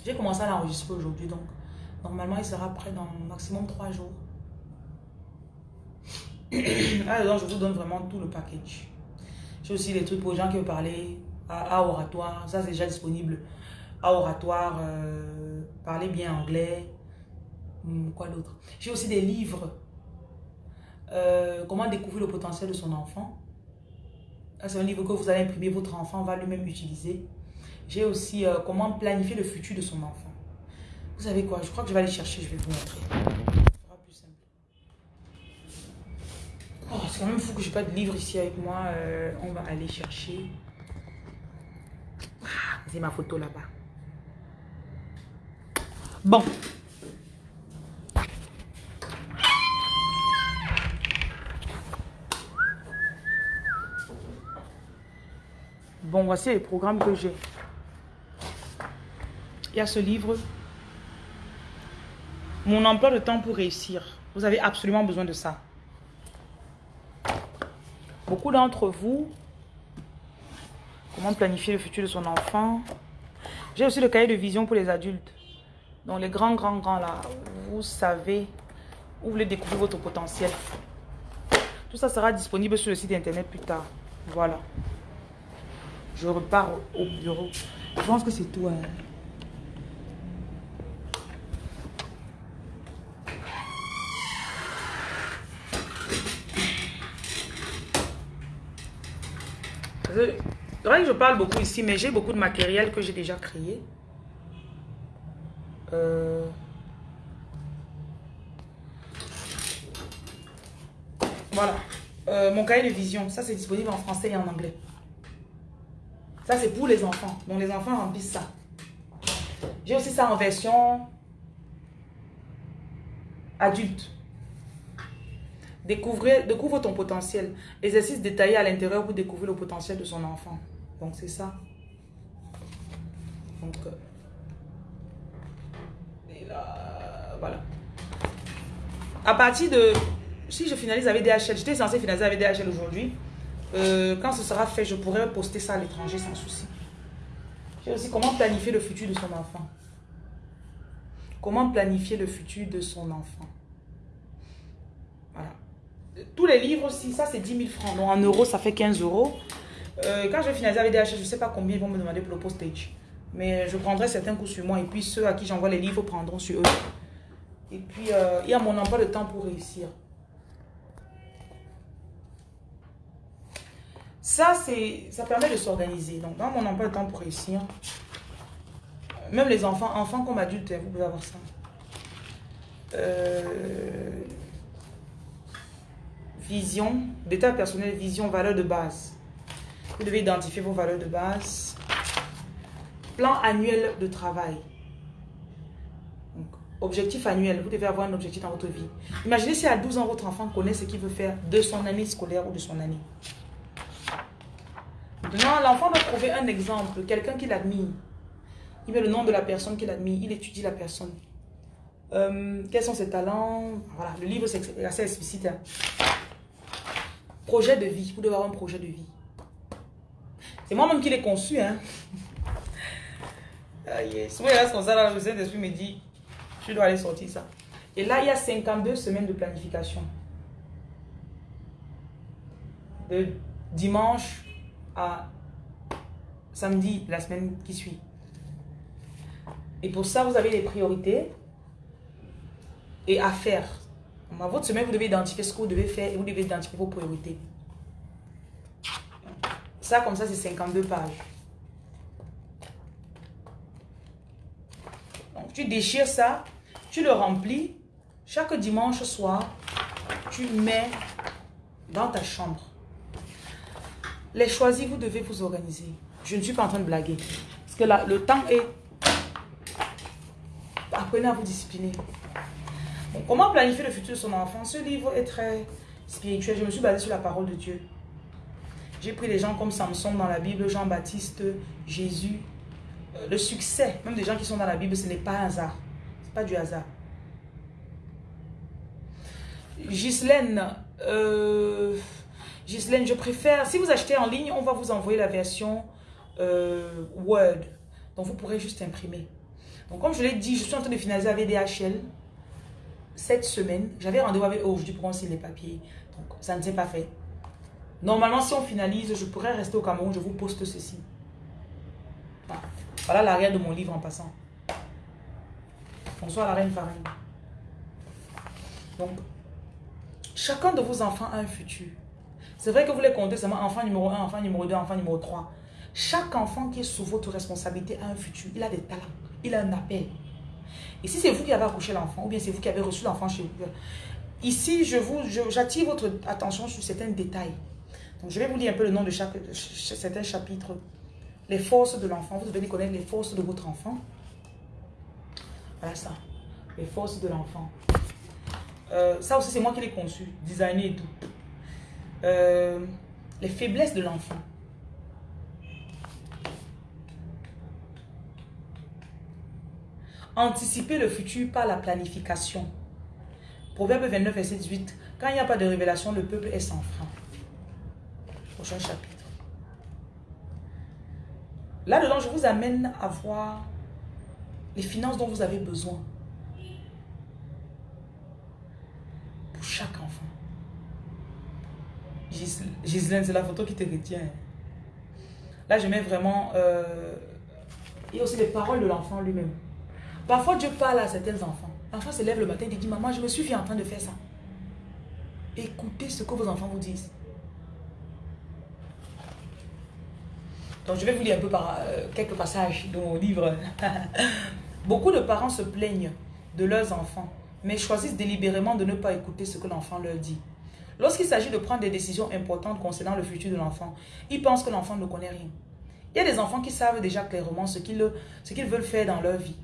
S1: J'ai commencé à l'enregistrer aujourd'hui, donc normalement, il sera prêt dans maximum trois jours. Alors, je vous donne vraiment tout le package. J'ai aussi des trucs pour les gens qui veulent parler à, oratoire. Ça, c'est déjà disponible. À oratoire, euh, parler bien anglais, Hmm, quoi d'autre? J'ai aussi des livres. Euh, comment découvrir le potentiel de son enfant. C'est un livre que vous allez imprimer, votre enfant va lui-même utiliser. J'ai aussi euh, comment planifier le futur de son enfant. Vous savez quoi? Je crois que je vais aller chercher, je vais vous montrer. Ce sera plus simple. Oh, c'est quand même fou que je n'ai pas de livre ici avec moi. Euh, on va aller chercher. Ah, c'est ma photo là-bas. Bon, Bon, voici les programmes que j'ai. Il y a ce livre. Mon emploi de temps pour réussir. Vous avez absolument besoin de ça. Beaucoup d'entre vous, comment planifier le futur de son enfant? J'ai aussi le cahier de vision pour les adultes. Donc les grands, grands, grands là, vous savez où vous voulez découvrir votre potentiel. Tout ça sera disponible sur le site internet plus tard. Voilà. Je repars au bureau. Je pense que c'est tout. Hein. Vrai que je parle beaucoup ici, mais j'ai beaucoup de matériel que j'ai déjà créé. Euh, voilà. Euh, mon cahier de vision, ça c'est disponible en français et en anglais. Ça, c'est pour les enfants. Donc, les enfants remplissent ça. J'ai aussi ça en version adulte. Découvrez, découvre ton potentiel. Exercice détaillé à l'intérieur pour découvrir le potentiel de son enfant. Donc, c'est ça. Donc, euh, et là, voilà. À partir de... Si je finalise avec DHL, j'étais censé finaliser avec DHL aujourd'hui. Euh, quand ce sera fait, je pourrai poster ça à l'étranger sans souci. J'ai aussi comment planifier le futur de son enfant. Comment planifier le futur de son enfant. Tous les livres, si ça c'est 10 000 francs, donc en euros ça fait 15 euros. Euh, quand je vais finaliser avec DHL, je ne sais pas combien ils vont me demander pour le postage. Mais je prendrai certains coups sur moi et puis ceux à qui j'envoie les livres prendront sur eux. Et puis, euh, il y a mon emploi de temps pour réussir. Ça, ça permet de s'organiser. Donc, dans mon emploi de temps pour réussir, même les enfants, enfants comme adultes, vous pouvez avoir ça. Euh, vision, d'état personnel, vision, valeur de base. Vous devez identifier vos valeurs de base. Plan annuel de travail. objectif annuel. Vous devez avoir un objectif dans votre vie. Imaginez si à 12 ans, votre enfant connaît ce qu'il veut faire de son année scolaire ou de son année. Maintenant, l'enfant doit trouver un exemple, quelqu'un qui l'admire. Il met le nom de la personne qu'il admire, il étudie la personne. Euh, quels sont ses talents? Voilà, le livre c'est assez explicite. Hein. Projet de vie, vous devez avoir un projet de vie. C'est moi-même qui l'ai conçu. Hein. Aïe, souvent il reste comme ça, là, le Saint-Esprit me dit, je dois aller sortir ça. Et là, il y a 52 semaines de planification. De dimanche à samedi, la semaine qui suit. Et pour ça, vous avez des priorités et à faire. Dans votre semaine, vous devez identifier ce que vous devez faire et vous devez identifier vos priorités. Ça, comme ça, c'est 52 pages. Donc, tu déchires ça, tu le remplis. Chaque dimanche soir, tu mets dans ta chambre. Les choisis, vous devez vous organiser. Je ne suis pas en train de blaguer. Parce que là, le temps est... Apprenez à vous discipliner. Comment planifier le futur de son enfant? Ce livre est très spirituel. Je me suis basée sur la parole de Dieu. J'ai pris des gens comme Samson dans la Bible, Jean-Baptiste, Jésus. Euh, le succès, même des gens qui sont dans la Bible, ce n'est pas un hasard. Ce n'est pas du hasard. Ghislaine, euh, je préfère, si vous achetez en ligne, on va vous envoyer la version euh, Word. Donc vous pourrez juste imprimer. Donc comme je l'ai dit, je suis en train de finaliser avec DHL cette semaine. J'avais rendez-vous avec eux aujourd'hui pour signer les papiers. Donc ça ne s'est pas fait. Normalement, si on finalise, je pourrais rester au Cameroun, je vous poste ceci. Voilà l'arrière de mon livre en passant. Bonsoir la reine Farine. Donc, chacun de vos enfants a un futur. C'est vrai que vous les comptez seulement enfant numéro 1, enfant numéro 2, enfant numéro 3. Chaque enfant qui est sous votre responsabilité a un futur. Il a des talents. Il a un appel. Si c'est vous qui avez accouché l'enfant, ou bien c'est vous qui avez reçu l'enfant chez vous, ici, je vous, j'attire votre attention sur certains détails je vais vous lire un peu le nom de chaque, certains chapitres. Les forces de l'enfant. Vous devez connaître les forces de votre enfant. Voilà ça. Les forces de l'enfant. Euh, ça aussi, c'est moi qui l'ai conçu, designé et tout. Euh, les faiblesses de l'enfant. Anticiper le futur par la planification. Proverbe 29, verset 18. Quand il n'y a pas de révélation, le peuple est sans frein chapitre. Là-dedans, je vous amène à voir les finances dont vous avez besoin pour chaque enfant. Gislaine, c'est la photo qui te retient. Là, je mets vraiment... Euh, a aussi les paroles de l'enfant lui-même. Parfois, Dieu parle à certains enfants. L'enfant se lève le matin et dit, maman, je me suis en train de faire ça. Écoutez ce que vos enfants vous disent. Donc je vais vous lire un peu euh, quelques passages de mon livre. Beaucoup de parents se plaignent de leurs enfants, mais choisissent délibérément de ne pas écouter ce que l'enfant leur dit. Lorsqu'il s'agit de prendre des décisions importantes concernant le futur de l'enfant, ils pensent que l'enfant ne connaît rien. Il y a des enfants qui savent déjà clairement ce qu'ils veulent faire dans leur vie,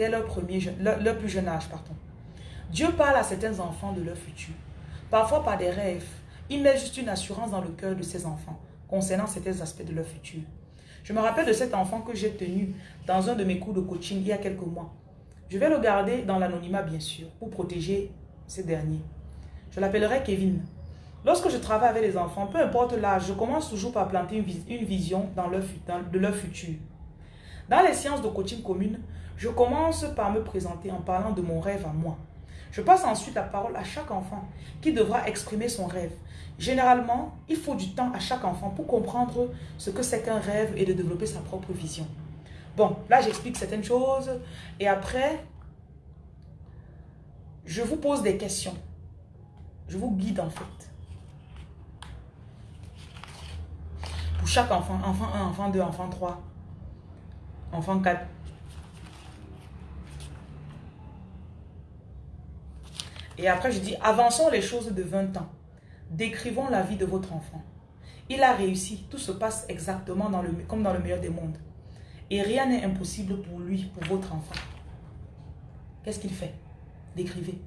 S1: dès leur, premier, leur, plus jeune âge. Pardon. Dieu parle à certains enfants de leur futur, parfois par des rêves. Il met juste une assurance dans le cœur de ces enfants concernant certains aspects de leur futur. Je me rappelle de cet enfant que j'ai tenu dans un de mes cours de coaching il y a quelques mois. Je vais le garder dans l'anonymat bien sûr, pour protéger ces derniers. Je l'appellerai Kevin. Lorsque je travaille avec les enfants, peu importe l'âge, je commence toujours par planter une, vision dans leur, de leur futur. Dans les séances de coaching commune, je commence par me présenter en parlant de mon rêve à moi. Je passe ensuite la parole à chaque enfant qui devra exprimer son rêve. Généralement, il faut du temps à chaque enfant pour comprendre ce que c'est qu'un rêve et de développer sa propre vision. Bon, là j'explique certaines choses et après, je vous pose des questions. Je vous guide en fait. Pour chaque enfant, enfant 1, enfant 2, enfant 3, enfant 4. Et après, je dis, avançons les choses de 20 ans. Décrivons la vie de votre enfant. Il a réussi. Tout se passe exactement comme dans le meilleur des mondes. Et rien n'est impossible pour lui, pour votre enfant. Qu'est-ce qu'il fait? Décrivez.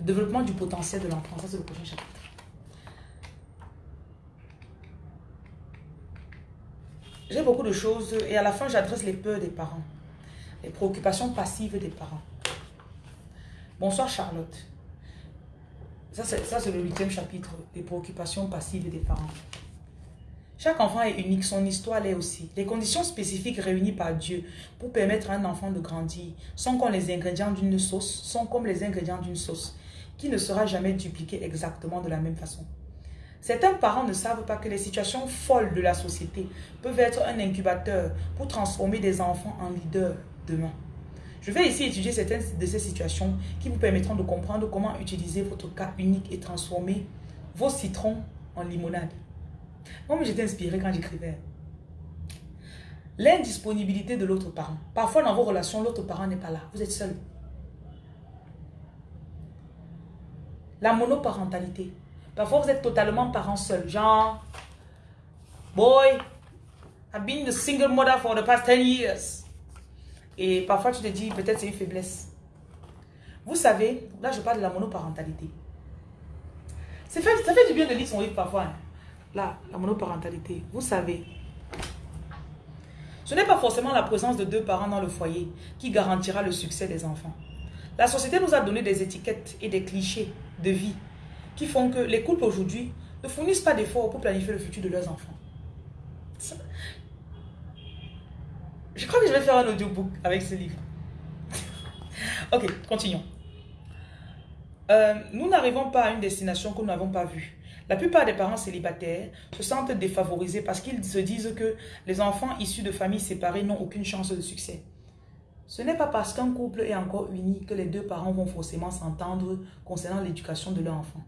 S1: Le développement du potentiel de l'enfant, ça c'est le prochain chapitre. J'ai beaucoup de choses et à la fin j'adresse les peurs des parents. Les préoccupations passives des parents. Bonsoir Charlotte. Ça c'est le huitième chapitre, les préoccupations passives des parents. Chaque enfant est unique, son histoire l'est aussi. Les conditions spécifiques réunies par Dieu pour permettre à un enfant de grandir sont comme les ingrédients d'une sauce, sont comme les ingrédients d'une sauce qui ne sera jamais dupliquée exactement de la même façon. Certains parents ne savent pas que les situations folles de la société peuvent être un incubateur pour transformer des enfants en leaders demain. Je vais ici étudier certaines de ces situations qui vous permettront de comprendre comment utiliser votre cas unique et transformer vos citrons en limonade. Moi, j'étais inspirée quand j'écrivais. L'indisponibilité de l'autre parent. Parfois, dans vos relations, l'autre parent n'est pas là. Vous êtes seul. La monoparentalité. Parfois, vous êtes totalement parent seul. Genre, boy, I've been the single mother for the past 10 years. Et parfois, tu te dis, peut-être c'est une faiblesse. Vous savez, là, je parle de la monoparentalité. Ça fait, ça fait du bien de lire son livre parfois. Hein. Là, la monoparentalité. Vous savez, ce n'est pas forcément la présence de deux parents dans le foyer qui garantira le succès des enfants. La société nous a donné des étiquettes et des clichés de vie qui font que les couples aujourd'hui ne fournissent pas d'efforts pour planifier le futur de leurs enfants. Je crois que je vais faire un audiobook avec ce livre. ok, continuons. Euh, nous n'arrivons pas à une destination que nous n'avons pas vue. La plupart des parents célibataires se sentent défavorisés parce qu'ils se disent que les enfants issus de familles séparées n'ont aucune chance de succès. Ce n'est pas parce qu'un couple est encore uni que les deux parents vont forcément s'entendre concernant l'éducation de leur enfant.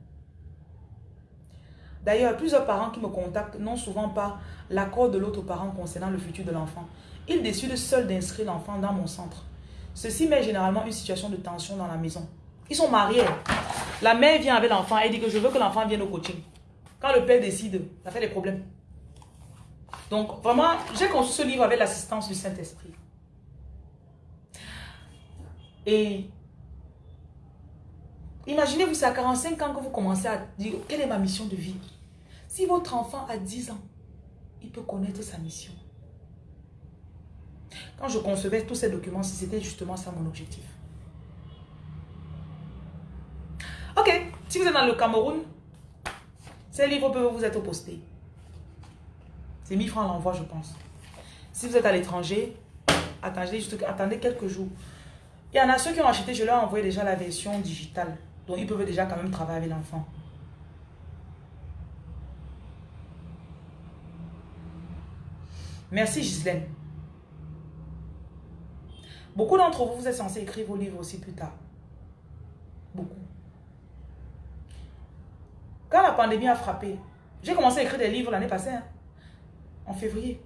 S1: D'ailleurs, plusieurs parents qui me contactent n'ont souvent pas l'accord de l'autre parent concernant le futur de l'enfant. Ils décident seuls d'inscrire l'enfant dans mon centre. Ceci met généralement une situation de tension dans la maison. Ils sont mariés. La mère vient avec l'enfant et dit que je veux que l'enfant vienne au coaching. Quand le père décide, ça fait des problèmes. Donc, vraiment, j'ai conçu ce livre avec l'assistance du Saint-Esprit. Et imaginez-vous, c'est à 45 ans que vous commencez à dire, quelle est ma mission de vie? Si votre enfant a 10 ans, il peut connaître sa mission. Quand je concevais tous ces documents, c'était justement ça mon objectif. Ok, si vous êtes dans le Cameroun, ces livres peuvent vous être postés. C'est 1000 francs l'envoi, je pense. Si vous êtes à l'étranger, attendez, attendez quelques jours. Il y en a ceux qui ont acheté, je leur ai envoyé déjà la version digitale. Donc, ils peuvent déjà quand même travailler avec l'enfant. Merci Gisèle. Beaucoup d'entre vous, vous êtes censés écrire vos livres aussi plus tard. Beaucoup. Quand la pandémie a frappé, j'ai commencé à écrire des livres l'année passée, hein, en février.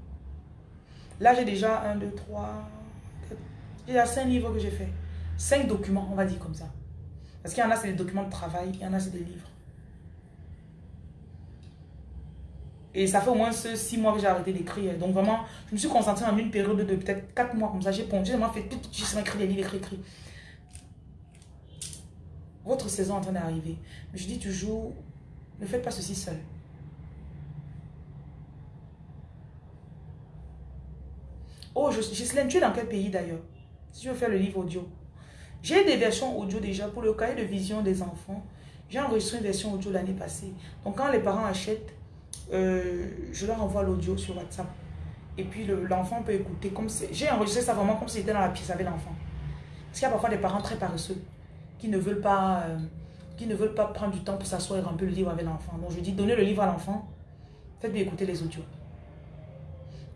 S1: Là, j'ai déjà un, deux, trois, y a cinq livres que j'ai fait. Cinq documents, on va dire comme ça. Parce qu'il y en a, c'est des documents de travail, il y en a, c'est des livres. Et ça fait au moins six mois que j'ai arrêté d'écrire. Donc vraiment, je me suis concentrée en une période de peut-être quatre mois comme ça. J'ai j'ai vraiment fait tout, juste écrit des livres, écrit, écrit. Votre saison est en train d'arriver. Je dis toujours, ne faites pas ceci seul. Oh, Gislaine, tu es dans quel pays d'ailleurs? Si je veux faire le livre audio. J'ai des versions audio déjà pour le cahier de vision des enfants. J'ai enregistré une version audio l'année passée. Donc quand les parents achètent, euh, je leur envoie l'audio sur WhatsApp. Et puis l'enfant peut écouter comme J'ai enregistré ça vraiment comme si c'était dans la pièce avec l'enfant. Parce qu'il y a parfois des parents très paresseux qui ne veulent pas, euh, qui ne veulent pas prendre du temps pour s'asseoir et remplir le livre avec l'enfant. Donc je dis, donnez le livre à l'enfant, faites bien écouter les audios.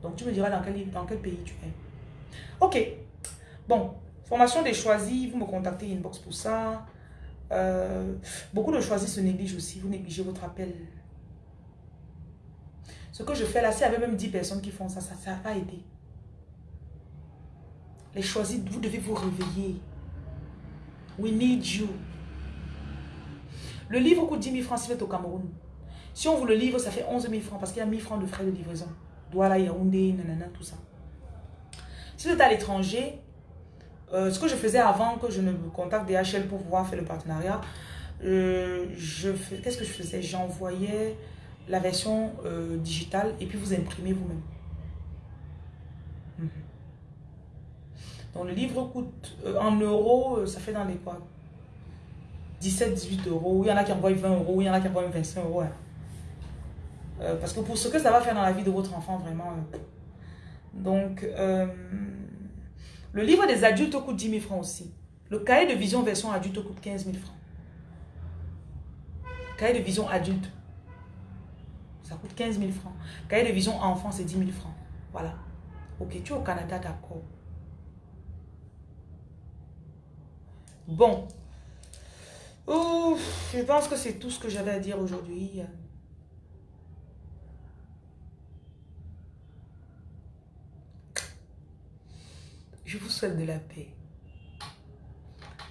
S1: Donc tu me diras dans quel, dans quel pays tu es. Ok. Bon, formation des choisis, vous me contactez inbox pour ça. Euh, beaucoup de choisis se négligent aussi, vous négligez votre appel. Ce que je fais là, s'il y avait même 10 personnes qui font ça, ça ne va pas aider. Les choisis, vous devez vous réveiller. We need you. Le livre coûte 10 000 francs si vous êtes au Cameroun. Si on vous le livre, ça fait 11 000 francs parce qu'il y a 1000 francs de frais de livraison. Douala, Yaoundé, nanana, tout ça. Si vous êtes à l'étranger, euh, ce que je faisais avant que je ne contacte DHL pour pouvoir faire le partenariat, euh, qu'est-ce que je faisais? J'envoyais la version euh, digitale et puis vous imprimez vous-même. Mhm. Donc le livre coûte en euros, ça fait dans les quoi? 17, 18 euros. Il y en a qui envoient 20 euros, il y en a qui envoient 25 euros. Hein. parce que pour ce que ça va faire dans la vie de votre enfant, vraiment. donc, le livre des adultes coûte 10 000 francs aussi. Le cahier de vision version adulte coûte 15 000 francs. Cahier de vision adulte, ça coûte 15 000 francs. Cahier de vision enfant, c'est 10 000 francs. Voilà. Ok, tu es au Canada, d'accord. Bon. Ouf, je pense que c'est tout ce que j'avais à dire aujourd'hui. Je vous souhaite de la paix.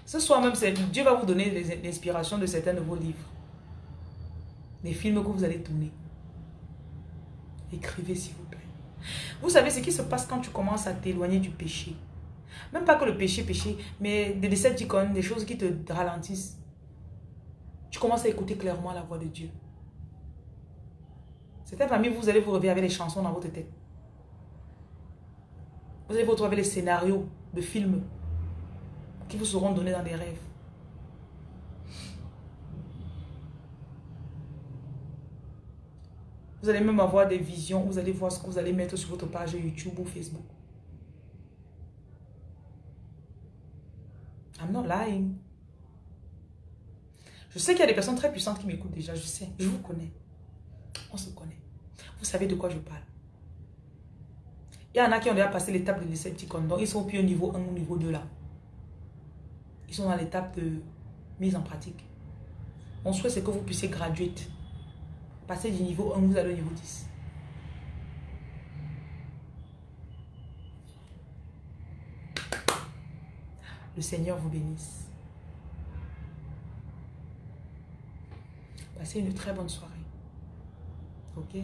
S1: Ce soir même, Dieu va vous donner l'inspiration de certains de vos livres. Des films que vous allez tourner. Écrivez s'il vous plaît. Vous savez ce qui se passe quand tu commences à t'éloigner du péché. Même pas que le péché, péché, mais des décepticons, des choses qui te ralentissent. Tu commences à écouter clairement la voix de Dieu. Certaines familles, vous allez vous réveiller avec les chansons dans votre tête. Vous allez vous retrouver les scénarios de films qui vous seront donnés dans des rêves. Vous allez même avoir des visions, vous allez voir ce que vous allez mettre sur votre page YouTube ou Facebook. I'm not lying. Je sais qu'il y a des personnes très puissantes qui m'écoutent déjà, je sais, je vous connais. On se connaît. Vous savez de quoi je parle. Il y en a qui ont déjà passé l'étape de Decepticon. Donc, ils sont plus au niveau 1 ou niveau 2 là. Ils sont dans l'étape de mise en pratique. Mon souhait, c'est que vous puissiez graduate. Passer du niveau 1, vous allez au niveau 10. Le Seigneur vous bénisse. Passez une très bonne soirée. Ok?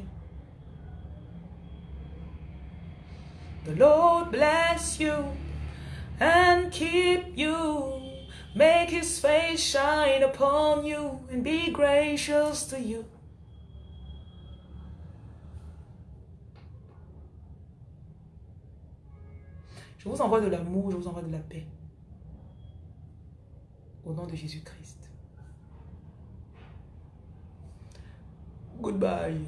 S1: The Lord bless you and keep you. Make his face shine upon you and be gracious to you. Je vous envoie de l'amour, je vous envoie de la paix. Au nom de Jésus-Christ. Goodbye.